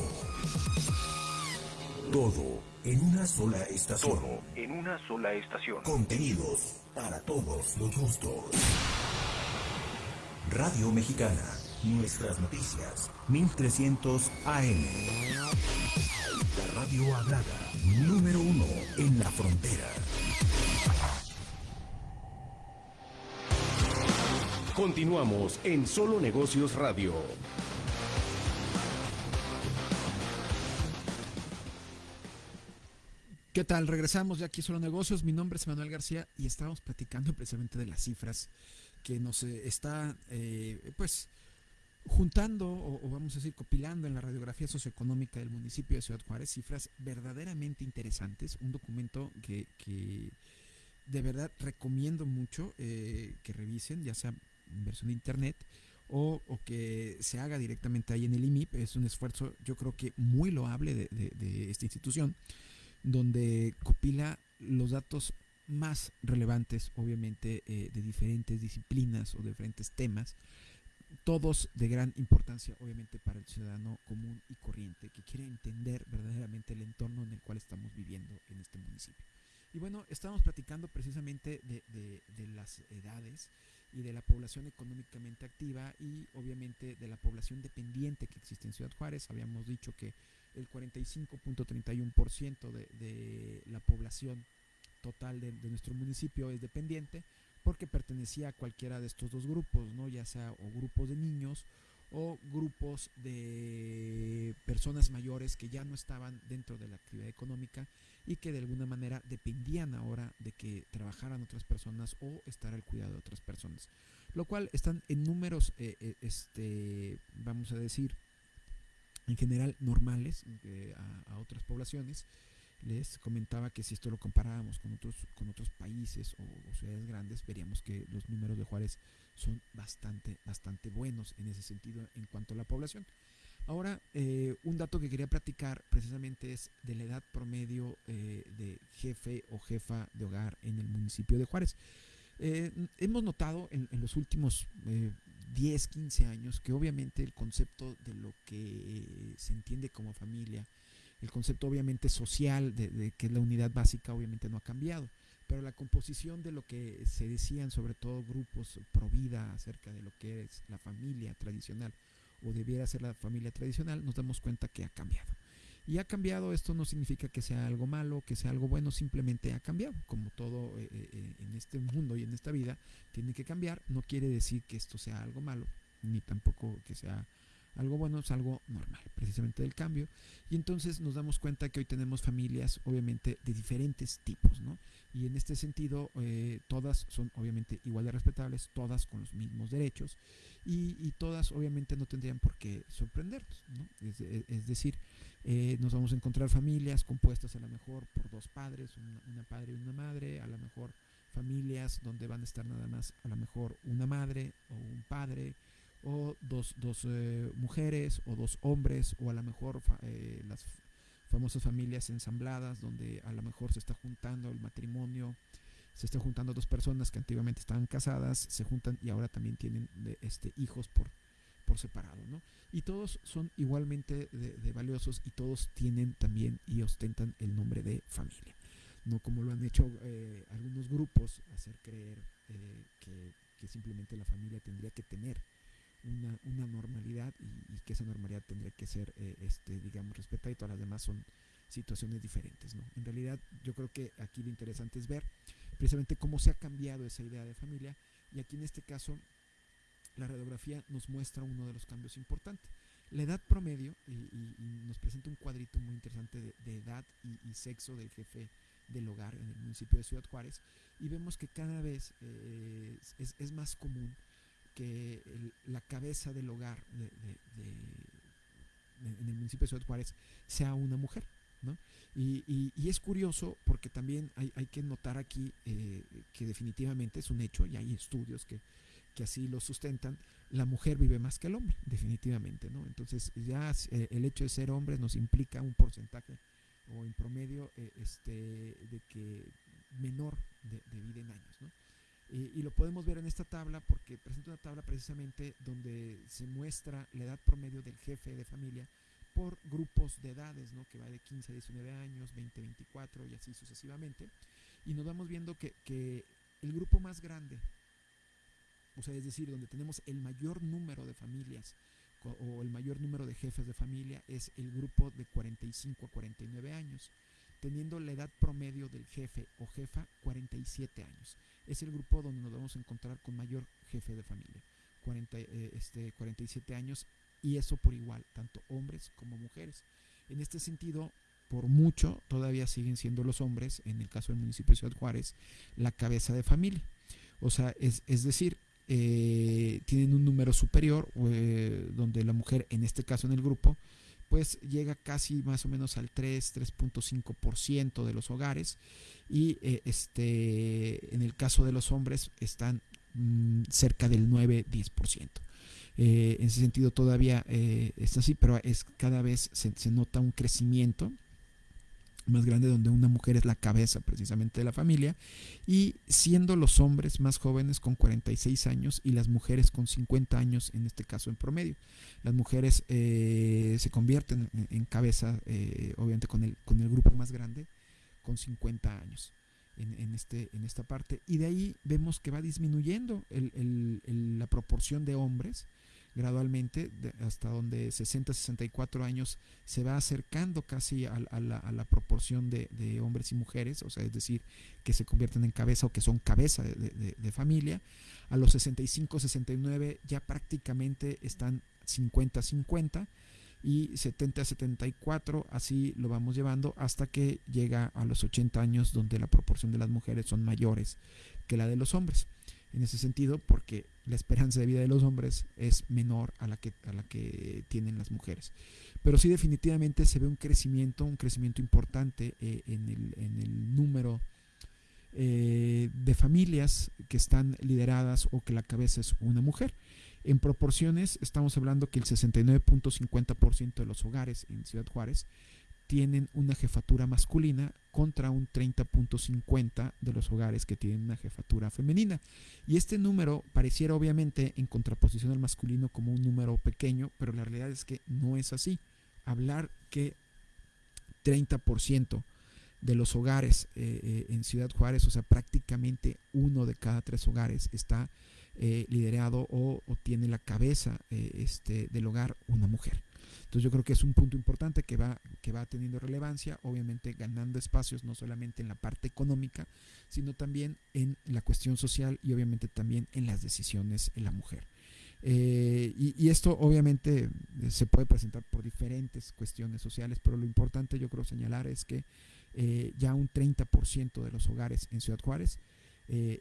Todo en una sola estación. Todo
en una sola estación.
Contenidos para todos los gustos. Radio Mexicana. Nuestras noticias. 1300 AM. La radio hablada. Número uno en la frontera.
Continuamos en Solo Negocios Radio.
¿Qué tal? Regresamos ya aquí Solo Negocios. Mi nombre es Manuel García y estábamos platicando precisamente de las cifras que nos eh, está, eh, pues, juntando o, vamos a decir copilando en la radiografía socioeconómica del municipio de Ciudad Juárez cifras verdaderamente interesantes. Un documento que, de verdad recomiendo mucho eh, que revisen, ya sea en versión de internet o, que se haga directamente ahí en el IMIP. Es un esfuerzo, yo creo que muy loable de esta institución donde copila los datos más relevantes, obviamente, eh, de diferentes disciplinas o de diferentes temas, todos de gran importancia, obviamente, para el ciudadano común y corriente que quiere entender verdaderamente el entorno en el cual estamos viviendo en este municipio. Y bueno, estamos platicando precisamente de, de las edades y de la población económicamente activa y obviamente de la población dependiente que existe en Ciudad Juárez. Habíamos dicho que el 45.31% de, de la población total de, nuestro municipio es dependiente porque pertenecía a cualquiera de estos dos grupos, ¿no? ya sea o grupos de niños o grupos de personas mayores que ya no estaban dentro de la actividad económica y que de alguna manera dependían ahora de que trabajaran otras personas o estar al cuidado de otras personas. Lo cual están en números, eh, eh, este, vamos a decir, en general normales eh, a, otras poblaciones. Les comentaba que si esto lo comparábamos con otros, con otros países o, ciudades grandes, veríamos que los números de Juárez son bastante, bastante buenos en ese sentido en cuanto a la población. Ahora, eh, un dato que quería platicar precisamente es de la edad promedio eh, de jefe o jefa de hogar en el municipio de Juárez. hemos notado en los últimos 10, 15 años, que obviamente el concepto de lo que se entiende como familia, el concepto obviamente social de, que es la unidad básica obviamente no ha cambiado, pero la composición de lo que se decían sobre todo grupos pro vida acerca de lo que es la familia tradicional o debiera ser la familia tradicional, nos damos cuenta que ha cambiado. Y ha cambiado, esto no significa que sea algo malo, que sea algo bueno, simplemente ha cambiado. Como todo eh, eh, eh, en este mundo y en esta vida, tiene que cambiar. No quiere decir que esto sea algo malo, ni tampoco que sea Algo bueno es algo normal, precisamente del cambio. Y entonces nos damos cuenta que hoy tenemos familias, obviamente, de diferentes tipos, ¿no? Y en este sentido, eh, todas son obviamente igual de respetables, todas con los mismos derechos y, todas obviamente no tendrían por qué sorprendernos, ¿no? Es, decir, eh, nos vamos a encontrar familias compuestas a lo mejor por dos padres, una padre y una madre, a lo mejor familias donde van a estar nada más a lo mejor una madre o un padre o dos, dos eh, mujeres o dos hombres o a lo mejor eh, las famosas familias ensambladas donde a lo mejor se está juntando el matrimonio, se está juntando dos personas que antiguamente estaban casadas, se juntan y ahora también tienen este, hijos por, por separado, ¿no? Y todos son igualmente de valiosos y todos tienen también y ostentan el nombre de familia no como lo han hecho eh, algunos grupos, hacer creer eh, que, simplemente la familia tendría que tener una, normalidad y, que esa normalidad tendría que ser, eh, este, digamos, respetada y todas las demás son situaciones diferentes. ¿no? En realidad yo creo que aquí lo interesante es ver precisamente cómo se ha cambiado esa idea de familia y aquí en este caso la radiografía nos muestra uno de los cambios importantes. La edad promedio, y, nos presenta un cuadrito muy interesante de, edad y, sexo del jefe del hogar en el municipio de Ciudad Juárez y vemos que cada vez eh, es, más común que la cabeza del hogar en el municipio de Ciudad Juárez sea una mujer. ¿no? Y, es curioso porque también hay, que notar aquí eh, que definitivamente es un hecho y hay estudios que, que así lo sustentan, la mujer vive más que el hombre, definitivamente, ¿no? Entonces ya eh, el hecho de ser hombre nos implica un porcentaje o en promedio eh, este, de que menor de, vida en años. ¿no? Y lo podemos ver en esta tabla porque presenta una tabla precisamente donde se muestra la edad promedio del jefe de familia por grupos de edades, ¿no? que va de 15 a 19 años, 20 24 y así sucesivamente. Y nos vamos viendo que, que el grupo más grande, o sea, es decir, donde tenemos el mayor número de familias o el mayor número de jefes de familia es el grupo de 45 a 49 años, teniendo la edad promedio del jefe o jefa 47 años. Es el grupo donde nos vamos a encontrar con mayor jefe de familia, 40, eh, este, 47 años, y eso por igual, tanto hombres como mujeres. En este sentido, por mucho, todavía siguen siendo los hombres, en el caso del municipio de Ciudad Juárez, la cabeza de familia. O sea, es, es decir, eh, tienen un número superior, eh, donde la mujer, en este caso en el grupo, pues llega casi más o menos al 3, 3.5% de los hogares y eh, este, en el caso de los hombres están mm, cerca del 9, 10%. en ese sentido todavía está así, pero es cada vez se, se nota un crecimiento más grande donde una mujer es la cabeza precisamente de la familia y siendo los hombres más jóvenes con 46 años y las mujeres con 50 años en este caso en promedio. Las mujeres eh, se convierten en, cabeza eh, obviamente con el, con el grupo más grande con 50 años. En, este, en esta parte y de ahí vemos que va disminuyendo la proporción de hombres gradualmente hasta donde 60-64 años se va acercando casi a, la, proporción de, hombres y mujeres, o sea, es decir, que se convierten en cabeza o que son cabeza de, familia. A los 65-69 ya prácticamente están 50-50 y 70-74, así lo vamos llevando hasta que llega a los 80 años donde la proporción de las mujeres son mayores que la de los hombres en ese sentido porque la esperanza de vida de los hombres es menor a la que, a la que tienen las mujeres. Pero sí definitivamente se ve un crecimiento, un crecimiento importante eh, en, el, número eh, de familias que están lideradas o que la cabeza es una mujer. En proporciones estamos hablando que el 69.50% de los hogares en Ciudad Juárez tienen una jefatura masculina contra un 30.50 de los hogares que tienen una jefatura femenina. Y este número pareciera obviamente en contraposición al masculino como un número pequeño, pero la realidad es que no es así. Hablar que 30% de los hogares eh, eh, en Ciudad Juárez, o sea, prácticamente uno de cada tres hogares está eh, liderado o, tiene la cabeza este, del hogar una mujer. Entonces yo creo que es un punto importante que va, que va teniendo relevancia, obviamente ganando espacios no solamente en la parte económica, sino también en la cuestión social y obviamente también en las decisiones en la mujer. Eh, y, esto obviamente eh, se puede presentar por diferentes cuestiones sociales, pero lo importante yo creo señalar es que eh, ya un 30% de los hogares en Ciudad Juárez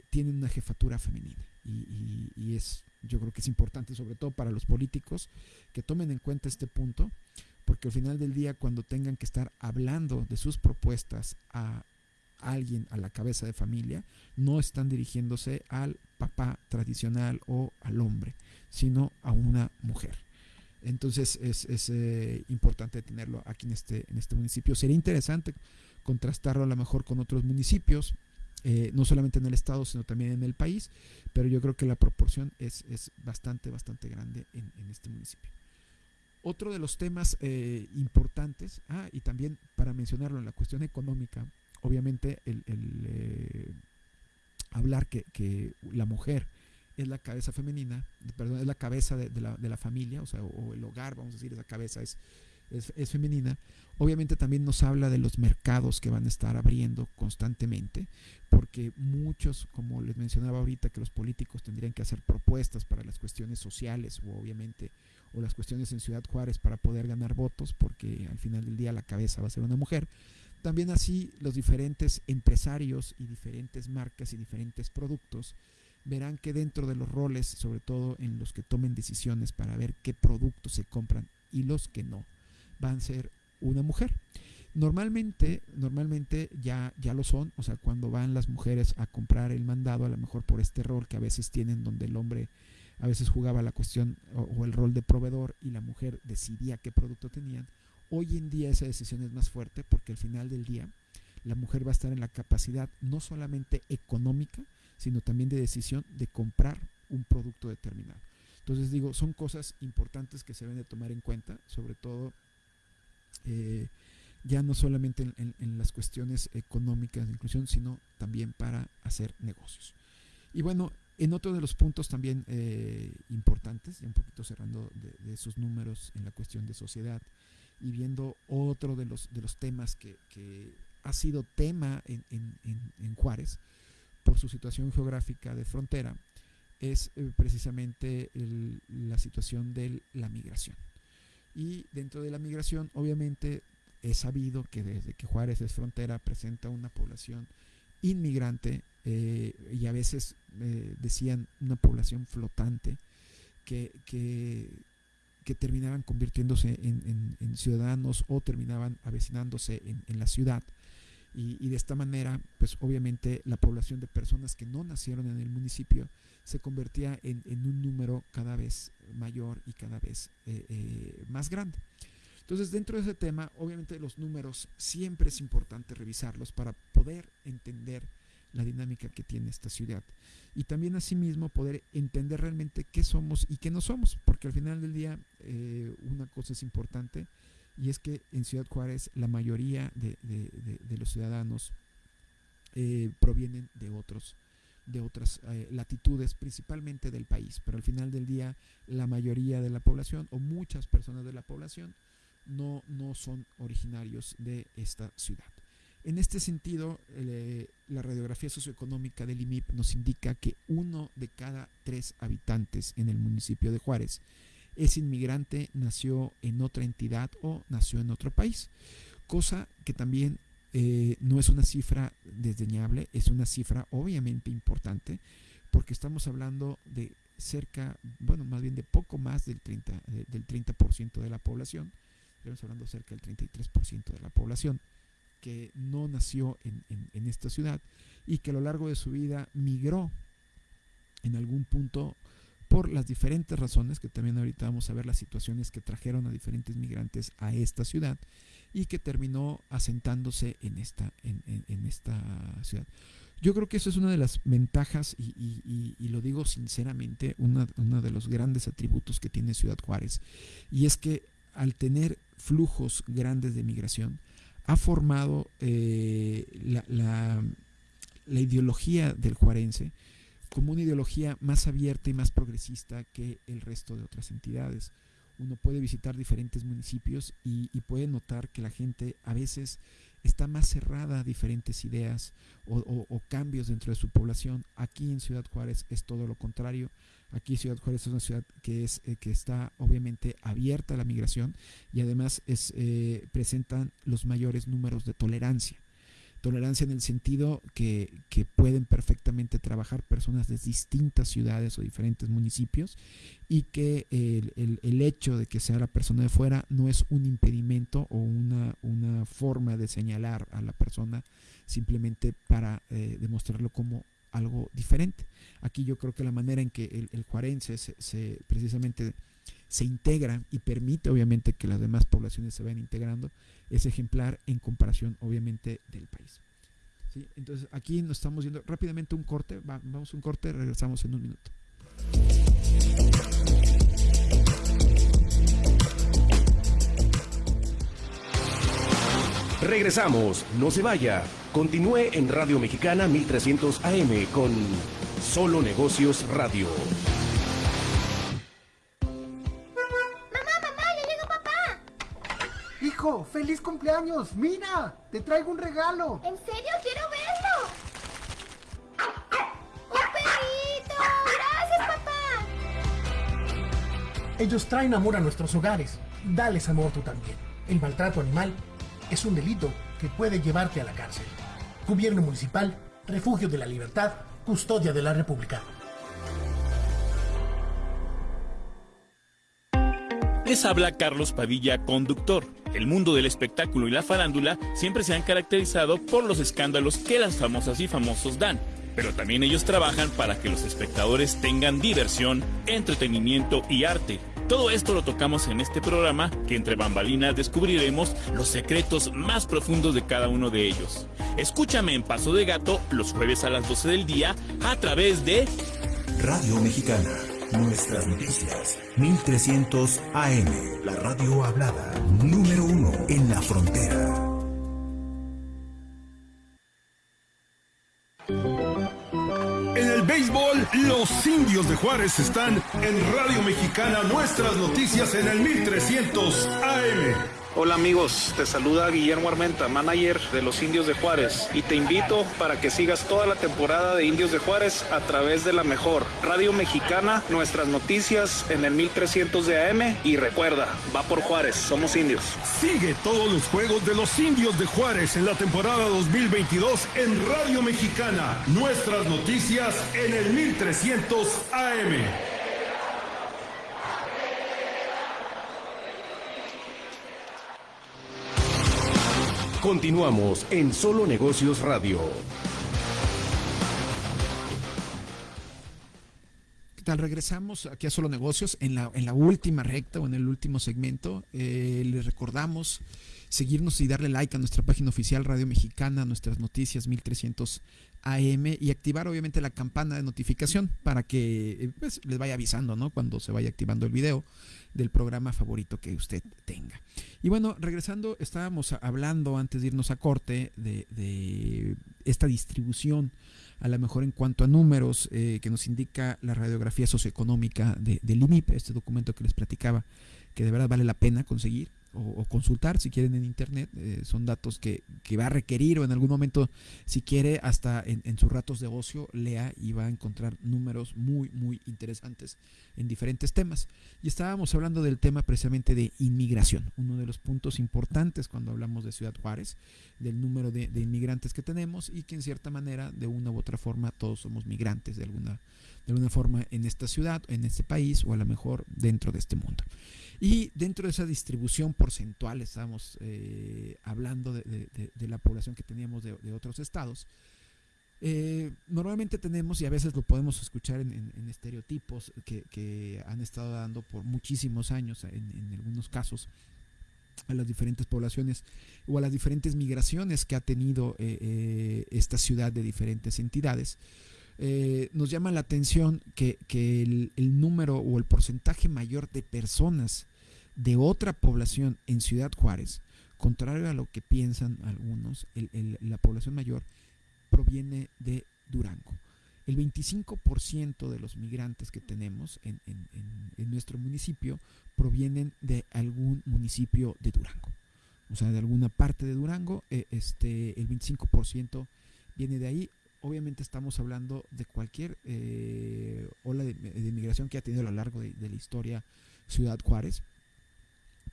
tienen una jefatura femenina. Y, y, es, yo creo que es importante, sobre todo para los políticos, que tomen en cuenta este punto, porque al final del día, cuando tengan que estar hablando de sus propuestas a alguien a la cabeza de familia, no están dirigiéndose al papá tradicional o al hombre, sino a una mujer. Entonces es, eh, importante tenerlo aquí en este, en este municipio. Sería interesante contrastarlo a lo mejor con otros municipios, eh, no solamente en el estado, sino también en el país, pero yo creo que la proporción es, bastante, bastante grande en, este municipio. Otro de los temas eh, importantes, ah, y también para mencionarlo en la cuestión económica, obviamente el, hablar que, la mujer es la cabeza femenina, perdón, es la cabeza de, la, familia, o sea, o, el hogar, vamos a decir, esa cabeza es, es, femenina, obviamente también nos habla de los mercados que van a estar abriendo constantemente, porque muchos, como les mencionaba ahorita, que los políticos tendrían que hacer propuestas para las cuestiones sociales, o obviamente, o las cuestiones en Ciudad Juárez para poder ganar votos, porque al final del día la cabeza va a ser una mujer. También así los diferentes empresarios y diferentes marcas y diferentes productos verán que dentro de los roles, sobre todo en los que tomen decisiones para ver qué productos se compran y los que no, van a ser una mujer. Normalmente, normalmente ya, ya lo son, o sea, cuando van las mujeres a comprar el mandado, a lo mejor por este rol que a veces tienen donde el hombre a veces jugaba la cuestión o, o el rol de proveedor y la mujer decidía qué producto tenían, Hoy en día esa decisión es más fuerte porque al final del día la mujer va a estar en la capacidad no solamente económica, sino también de decisión de comprar un producto determinado. Entonces digo, son cosas importantes que se deben de tomar en cuenta, sobre todo eh, ya no solamente en, las cuestiones económicas de inclusión, sino también para hacer negocios. Y bueno, en otro de los puntos también eh, importantes, ya un poquito cerrando de, esos números en la cuestión de sociedad, y viendo otro de los, de los temas que, ha sido tema en, Juárez por su situación geográfica de frontera, es eh, precisamente la situación de la migración. Y dentro de la migración, obviamente, es sabido que desde que Juárez es frontera presenta una población inmigrante eh, y a veces eh, decían una población flotante que, que, terminaban convirtiéndose en, ciudadanos o terminaban avecinándose en, la ciudad. Y, de esta manera, pues obviamente la población de personas que no nacieron en el municipio se convertía en, un número cada vez mayor y cada vez eh, eh, más grande. Entonces, dentro de ese tema, obviamente los números siempre es importante revisarlos para poder entender la dinámica que tiene esta ciudad. Y también asimismo poder entender realmente qué somos y qué no somos, porque al final del día eh, una cosa es importante y es que en Ciudad Juárez la mayoría de, los ciudadanos provienen de otros de otras eh, latitudes, principalmente del país, pero al final del día la mayoría de la población o muchas personas de la población no, no son originarios de esta ciudad. En este sentido, eh, la radiografía socioeconómica del IMIP nos indica que uno de cada tres habitantes en el municipio de Juárez es inmigrante, nació en otra entidad o nació en otro país, cosa que también eh, no es una cifra desdeñable, es una cifra obviamente importante, porque estamos hablando de cerca, bueno, más bien de poco más del 30%, del 30 de la población, estamos hablando cerca del 33% de la población que no nació en, esta ciudad y que a lo largo de su vida migró en algún punto por las diferentes razones, que también ahorita vamos a ver las situaciones que trajeron a diferentes migrantes a esta ciudad y que terminó asentándose en esta, en, esta ciudad. Yo creo que eso es una de las ventajas y, lo digo sinceramente, uno de los grandes atributos que tiene Ciudad Juárez y es que al tener flujos grandes de migración, ha formado eh, la, ideología del juarense como una ideología más abierta y más progresista que el resto de otras entidades. Uno puede visitar diferentes municipios y, puede notar que la gente a veces está más cerrada a diferentes ideas o, cambios dentro de su población. Aquí en Ciudad Juárez es todo lo contrario. Aquí Ciudad Juárez es una ciudad que, es, eh, que está obviamente abierta a la migración y además es, eh, presentan los mayores números de tolerancia. Tolerancia en el sentido que, pueden perfectamente trabajar personas de distintas ciudades o diferentes municipios y que el, hecho de que sea la persona de fuera no es un impedimento o una, forma de señalar a la persona simplemente para eh, demostrarlo como algo diferente. Aquí yo creo que la manera en que el, el juarense se, precisamente se integra y permite obviamente que las demás poblaciones se vayan integrando es ejemplar en comparación obviamente del país. Entonces aquí nos estamos viendo rápidamente un corte, vamos a un corte, regresamos en un minuto.
Regresamos, no se vaya. Continúe en Radio Mexicana 1300 AM con Solo Negocios Radio.
Hijo, feliz cumpleaños. Mira, te traigo un regalo.
¿En serio? Quiero verlo. ¡Un perrito! Gracias, papá.
Ellos traen amor a nuestros hogares. Dales amor tú también. El maltrato animal es un delito que puede llevarte a la cárcel. Gobierno Municipal, Refugio de la Libertad, Custodia de la República.
Les habla Carlos Padilla, conductor. El mundo del espectáculo y la farándula siempre se han caracterizado por los escándalos que las famosas y famosos dan. Pero también ellos trabajan para que los espectadores tengan diversión, entretenimiento y arte. Todo esto lo tocamos en este programa que entre bambalinas descubriremos los secretos más profundos de cada uno de ellos. Escúchame en Paso de Gato los jueves a las 12 del día a través de
Radio Mexicana. Nuestras noticias. 1300 AM. La radio hablada. Número uno en la frontera.
béisbol, los indios de Juárez están en Radio Mexicana, nuestras noticias en el 1300 AM.
Hola amigos, te saluda Guillermo Armenta, manager de los Indios de Juárez, y te invito para que sigas toda la temporada de Indios de Juárez a través de la mejor Radio Mexicana, nuestras noticias en el 1300 de AM y recuerda, va por Juárez, somos indios.
Sigue todos los juegos de los Indios de Juárez en la temporada 2022 en Radio Mexicana, nuestras noticias en el 1300 AM.
Continuamos en Solo Negocios Radio.
¿Qué tal? Regresamos aquí a Solo Negocios en la, en la última recta o en el último segmento. Eh, les recordamos seguirnos y darle like a nuestra página oficial Radio Mexicana, nuestras noticias 1300 AM y activar obviamente la campana de notificación para que eh, pues, les vaya avisando ¿no? cuando se vaya activando el video del programa favorito que usted tenga. Y bueno, regresando, estábamos hablando antes de irnos a corte de, esta distribución, a lo mejor en cuanto a números eh, que nos indica la radiografía socioeconómica de, del IMIP, este documento que les platicaba, que de verdad vale la pena conseguir o, consultar si quieren en internet. Eh, son datos que, va a requerir o en algún momento, si quiere, hasta en, sus ratos de ocio, lea y va a encontrar números muy, muy interesantes en diferentes temas. Y estábamos hablando del tema precisamente de inmigración, uno de los puntos importantes cuando hablamos de Ciudad Juárez, del número de, de inmigrantes que tenemos y que en cierta manera, de una u otra forma, todos somos migrantes de alguna, de alguna forma en esta ciudad, en este país o a lo mejor dentro de este mundo. Y dentro de esa distribución porcentual, estamos eh, hablando de, la población que teníamos de, otros estados. Eh, normalmente tenemos, y a veces lo podemos escuchar en, estereotipos que, han estado dando por muchísimos años, en, algunos casos, a las diferentes poblaciones o a las diferentes migraciones que ha tenido eh, esta ciudad de diferentes entidades. Nos llama la atención que, el, el, número o el porcentaje mayor de personas de otra población en Ciudad Juárez, contrario a lo que piensan algunos, la población mayor proviene de Durango. El 25% de los migrantes que tenemos en, nuestro municipio provienen de algún municipio de Durango. o sea, de alguna parte de Durango, eh, este, el 25% viene de ahí. Obviamente estamos hablando de cualquier eh, ola de, de, migración que ha tenido a lo largo de, la historia Ciudad Juárez.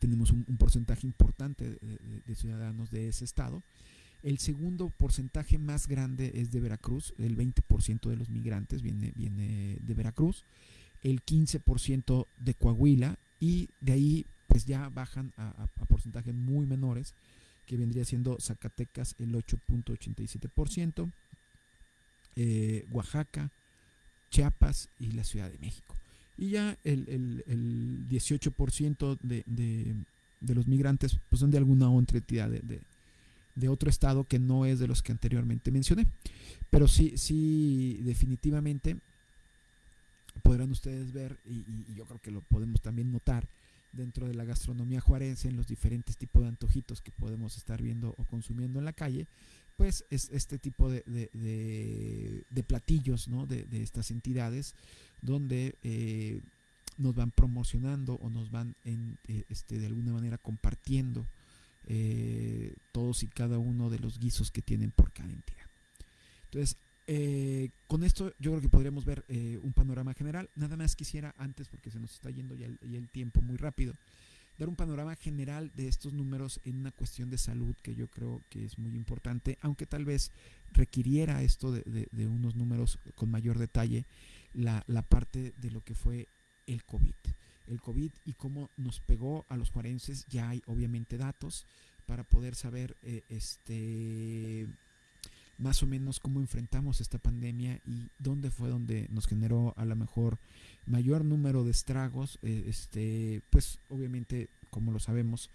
Tenemos un, porcentaje importante de, ciudadanos de ese estado. El segundo porcentaje más grande es de Veracruz, el 20% de los migrantes viene, viene de Veracruz, el 15% de Coahuila y de ahí pues ya bajan a, a, a porcentajes muy menores, que vendría siendo Zacatecas el 8.87%, eh, Oaxaca, Chiapas y la Ciudad de México. Y ya el, el, el 18% de, de, de, los migrantes pues son de alguna otra entidad de, de, otro estado que no es de los que anteriormente mencioné. Pero sí, sí, definitivamente podrán ustedes ver, y, y yo creo que lo podemos también notar, dentro de la gastronomía juarense, en los diferentes tipos de antojitos que podemos estar viendo o consumiendo en la calle, pues es este tipo de, de, platillos ¿no? de, estas entidades donde eh, nos van promocionando o nos van en, eh, este, de alguna manera compartiendo eh, todos y cada uno de los guisos que tienen por cada entidad. Entonces, eh, con esto yo creo que podríamos ver un panorama general. Nada más quisiera antes, porque se nos está yendo ya el, tiempo muy rápido, dar un panorama general de estos números en una cuestión de salud que yo creo que es muy importante, aunque tal vez requiriera esto de, unos números con mayor detalle, la, la, parte de lo que fue el COVID. El COVID y cómo nos pegó a los juarenses, ya hay obviamente datos para poder saber eh, este más o menos cómo enfrentamos esta pandemia y dónde fue donde nos generó a lo mejor mayor número de estragos. Eh, este, pues obviamente, como lo sabemos,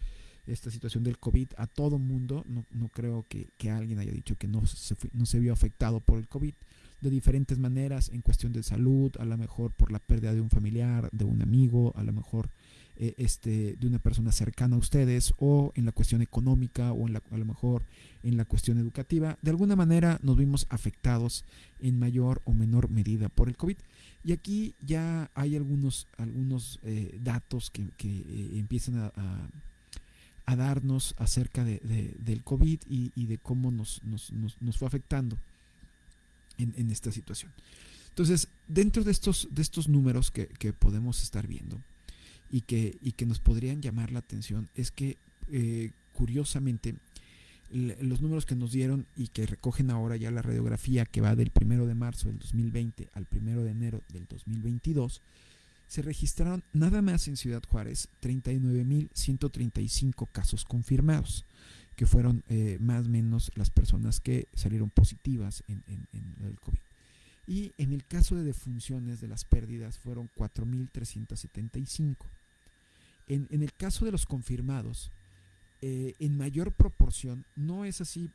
esta situación del COVID a todo mundo, no, no creo que, que, alguien haya dicho que no se, no se vio afectado por el COVID de diferentes maneras en cuestión de salud, a lo mejor por la pérdida de un familiar, de un amigo, a lo mejor eh, este, de una persona cercana a ustedes o en la cuestión económica o en la, a lo mejor en la cuestión educativa, de alguna manera nos vimos afectados en mayor o menor medida por el COVID. Y aquí ya hay algunos, algunos eh, datos que, que eh, empiezan a, a, darnos acerca de, de, del COVID y, y, de cómo nos, nos, nos, nos fue afectando en, esta situación. Entonces, dentro de estos, de estos números que, que podemos estar viendo, y que, y que nos podrían llamar la atención es que eh, curiosamente los números que nos dieron y que recogen ahora ya la radiografía que va del primero de marzo del 2020 al primero de enero del 2022 se registraron nada más en Ciudad Juárez 39.135 casos confirmados que fueron eh, más o menos las personas que salieron positivas en, el COVID y en el caso de defunciones de las pérdidas fueron 4.375 en, en, el caso de los confirmados, eh, en mayor proporción, no es así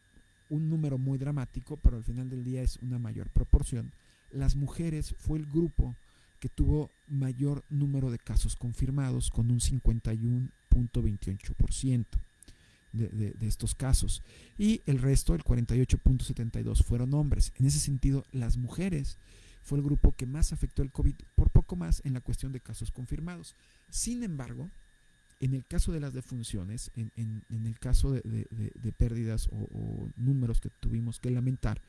un número muy dramático, pero al final del día es una mayor proporción. Las mujeres fue el grupo que tuvo mayor número de casos confirmados, con un 51.28% de, estos casos. Y el resto, el 48.72%, fueron hombres. En ese sentido, las mujeres fue el grupo que más afectó el COVID, por poco más en la cuestión de casos confirmados. Sin embargo, en el caso de las defunciones, en, en, el caso de pérdidas o, o, números que tuvimos que lamentar,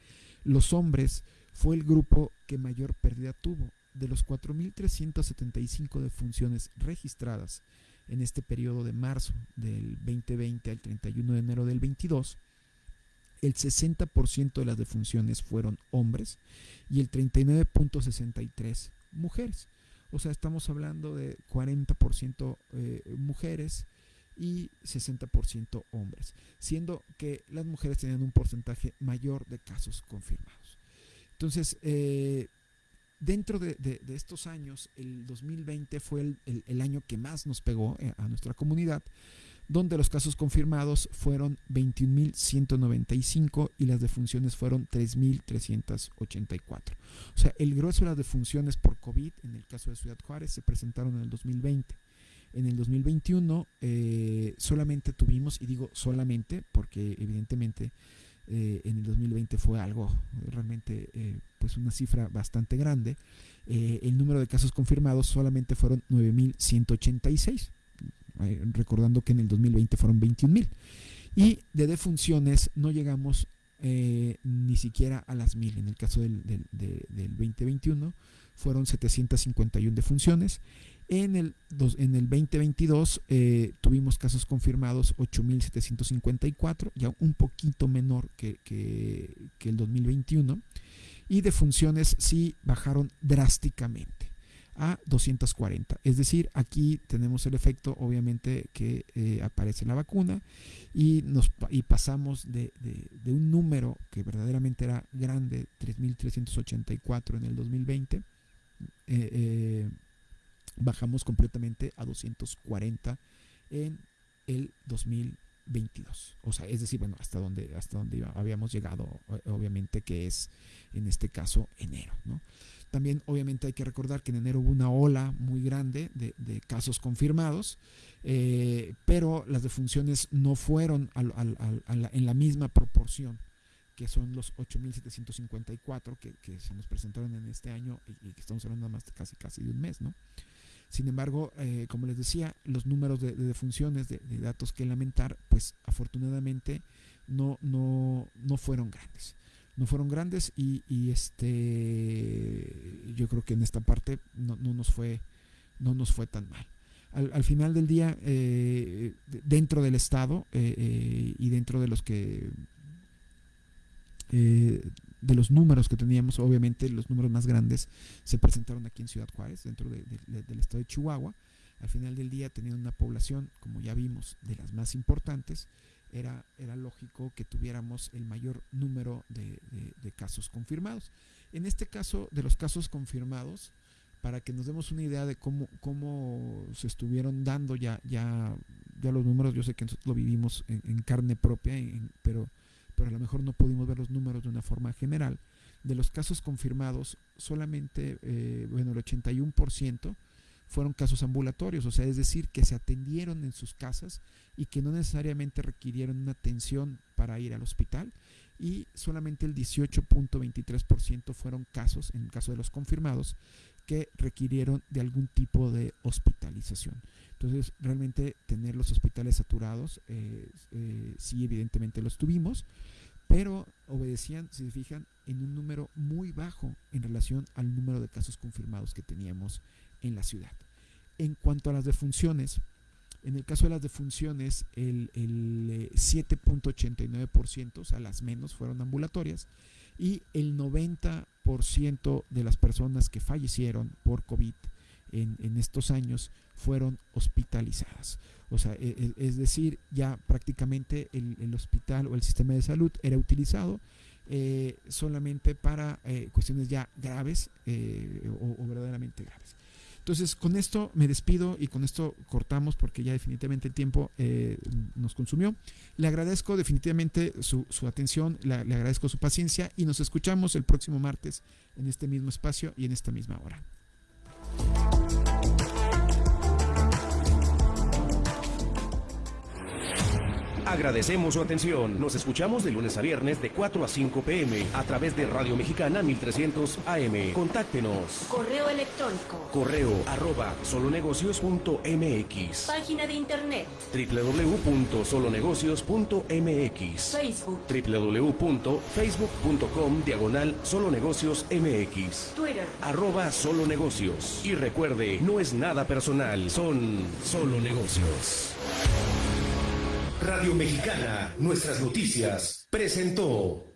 los hombres fue el grupo que mayor pérdida tuvo. De los 4.375 defunciones registradas en este periodo de marzo del 2020 al 31 de enero del 22, el 60% de las defunciones fueron hombres y el 39.63 mujeres. O sea, estamos hablando de 40% eh, mujeres y 60% hombres, siendo que las mujeres tenían un porcentaje mayor de casos confirmados. Entonces, eh, dentro de, estos años, el 2020 fue el, el, el año que más nos pegó eh, a nuestra comunidad, donde los casos confirmados fueron 21.195 y las defunciones fueron 3.384. O sea, el grueso de las defunciones por COVID en el caso de Ciudad Juárez se presentaron en el 2020. En el 2021 eh, solamente tuvimos, y digo solamente porque evidentemente eh, en el 2020 fue algo realmente, eh, pues una cifra bastante grande, eh, el número de casos confirmados solamente fueron 9.186 eh, recordando que en el 2020 fueron 21 mil. Y de defunciones no llegamos eh, ni siquiera a las mil. En el caso del, del 2021 fueron 751 defunciones. En el, en el 2022 eh, tuvimos casos confirmados 8.754, ya un poquito menor que, que, que, el 2021. Y defunciones sí bajaron drásticamente a 240. Es decir, aquí tenemos el efecto, obviamente, que eh, aparece la vacuna y, nos, y pasamos de, de, de, un número que verdaderamente era grande, 3.384 en el 2020, eh, eh, bajamos completamente a 240 en el 2022. O sea, es decir, bueno, hasta donde, hasta donde habíamos llegado, obviamente, que es en este caso enero. También obviamente hay que recordar que en enero hubo una ola muy grande de, casos confirmados, eh, pero las defunciones no fueron en la misma proporción que son los 8.754 que, que, se nos presentaron en este año y, que estamos hablando más de casi, casi de un mes, ¿no? Sin embargo, eh, como les decía, los números de, de defunciones, de, datos que lamentar, pues afortunadamente no, no, no fueron grandes no fueron grandes y, este yo creo que en esta parte no, no, nos fue no nos fue tan mal al, al final del día eh, dentro del estado eh, y dentro de los que eh, de los números que teníamos obviamente los números más grandes se presentaron aquí en Ciudad Juárez dentro de, de, del estado de Chihuahua al final del día teniendo una población como ya vimos de las más importantes era, era lógico que tuviéramos el mayor número de, casos confirmados. En este caso, de los casos confirmados, para que nos demos una idea de cómo, cómo se estuvieron dando ya, ya, ya los números, yo sé que nosotros lo vivimos en, en carne propia, pero, pero a lo mejor no pudimos ver los números de una forma general. De los casos confirmados, solamente, eh, bueno, el 81% fueron casos ambulatorios, o sea, es decir, que se atendieron en sus casas y que no necesariamente requirieron una atención para ir al hospital y solamente el 18.23% fueron casos, en el caso de los confirmados, que requirieron de algún tipo de hospitalización. Entonces, realmente tener los hospitales saturados, eh, eh, sí, evidentemente los tuvimos, pero obedecían, si se fijan, en un número muy bajo en relación al número de casos confirmados que teníamos en la ciudad. En cuanto a las defunciones, en el caso de las defunciones, el, el 7.89%, o sea, las menos fueron ambulatorias, y el 90% de las personas que fallecieron por COVID en, estos años fueron hospitalizadas. O sea, es, es decir, ya prácticamente el, hospital o el sistema de salud era utilizado eh, solamente para eh, cuestiones ya graves eh, o, verdaderamente graves. Entonces, con esto me despido y con esto cortamos porque ya definitivamente el tiempo nos consumió. Le agradezco definitivamente su, su atención, le, agradezco su paciencia y nos escuchamos el próximo martes en este mismo espacio y en esta misma hora.
Agradecemos su atención. Nos escuchamos de lunes a viernes de 4 a 5 pm a través de Radio Mexicana 1300 AM. Contáctenos.
Correo electrónico.
Correo arroba solonegocios.mx.
Página de internet.
www.solonegocios.mx.
Facebook.
www.facebook.com diagonal solonegocios MX.
Twitter.
Arroba solonegocios. Y recuerde, no es nada personal, son solo negocios. Radio Mexicana, nuestras noticias, presentó.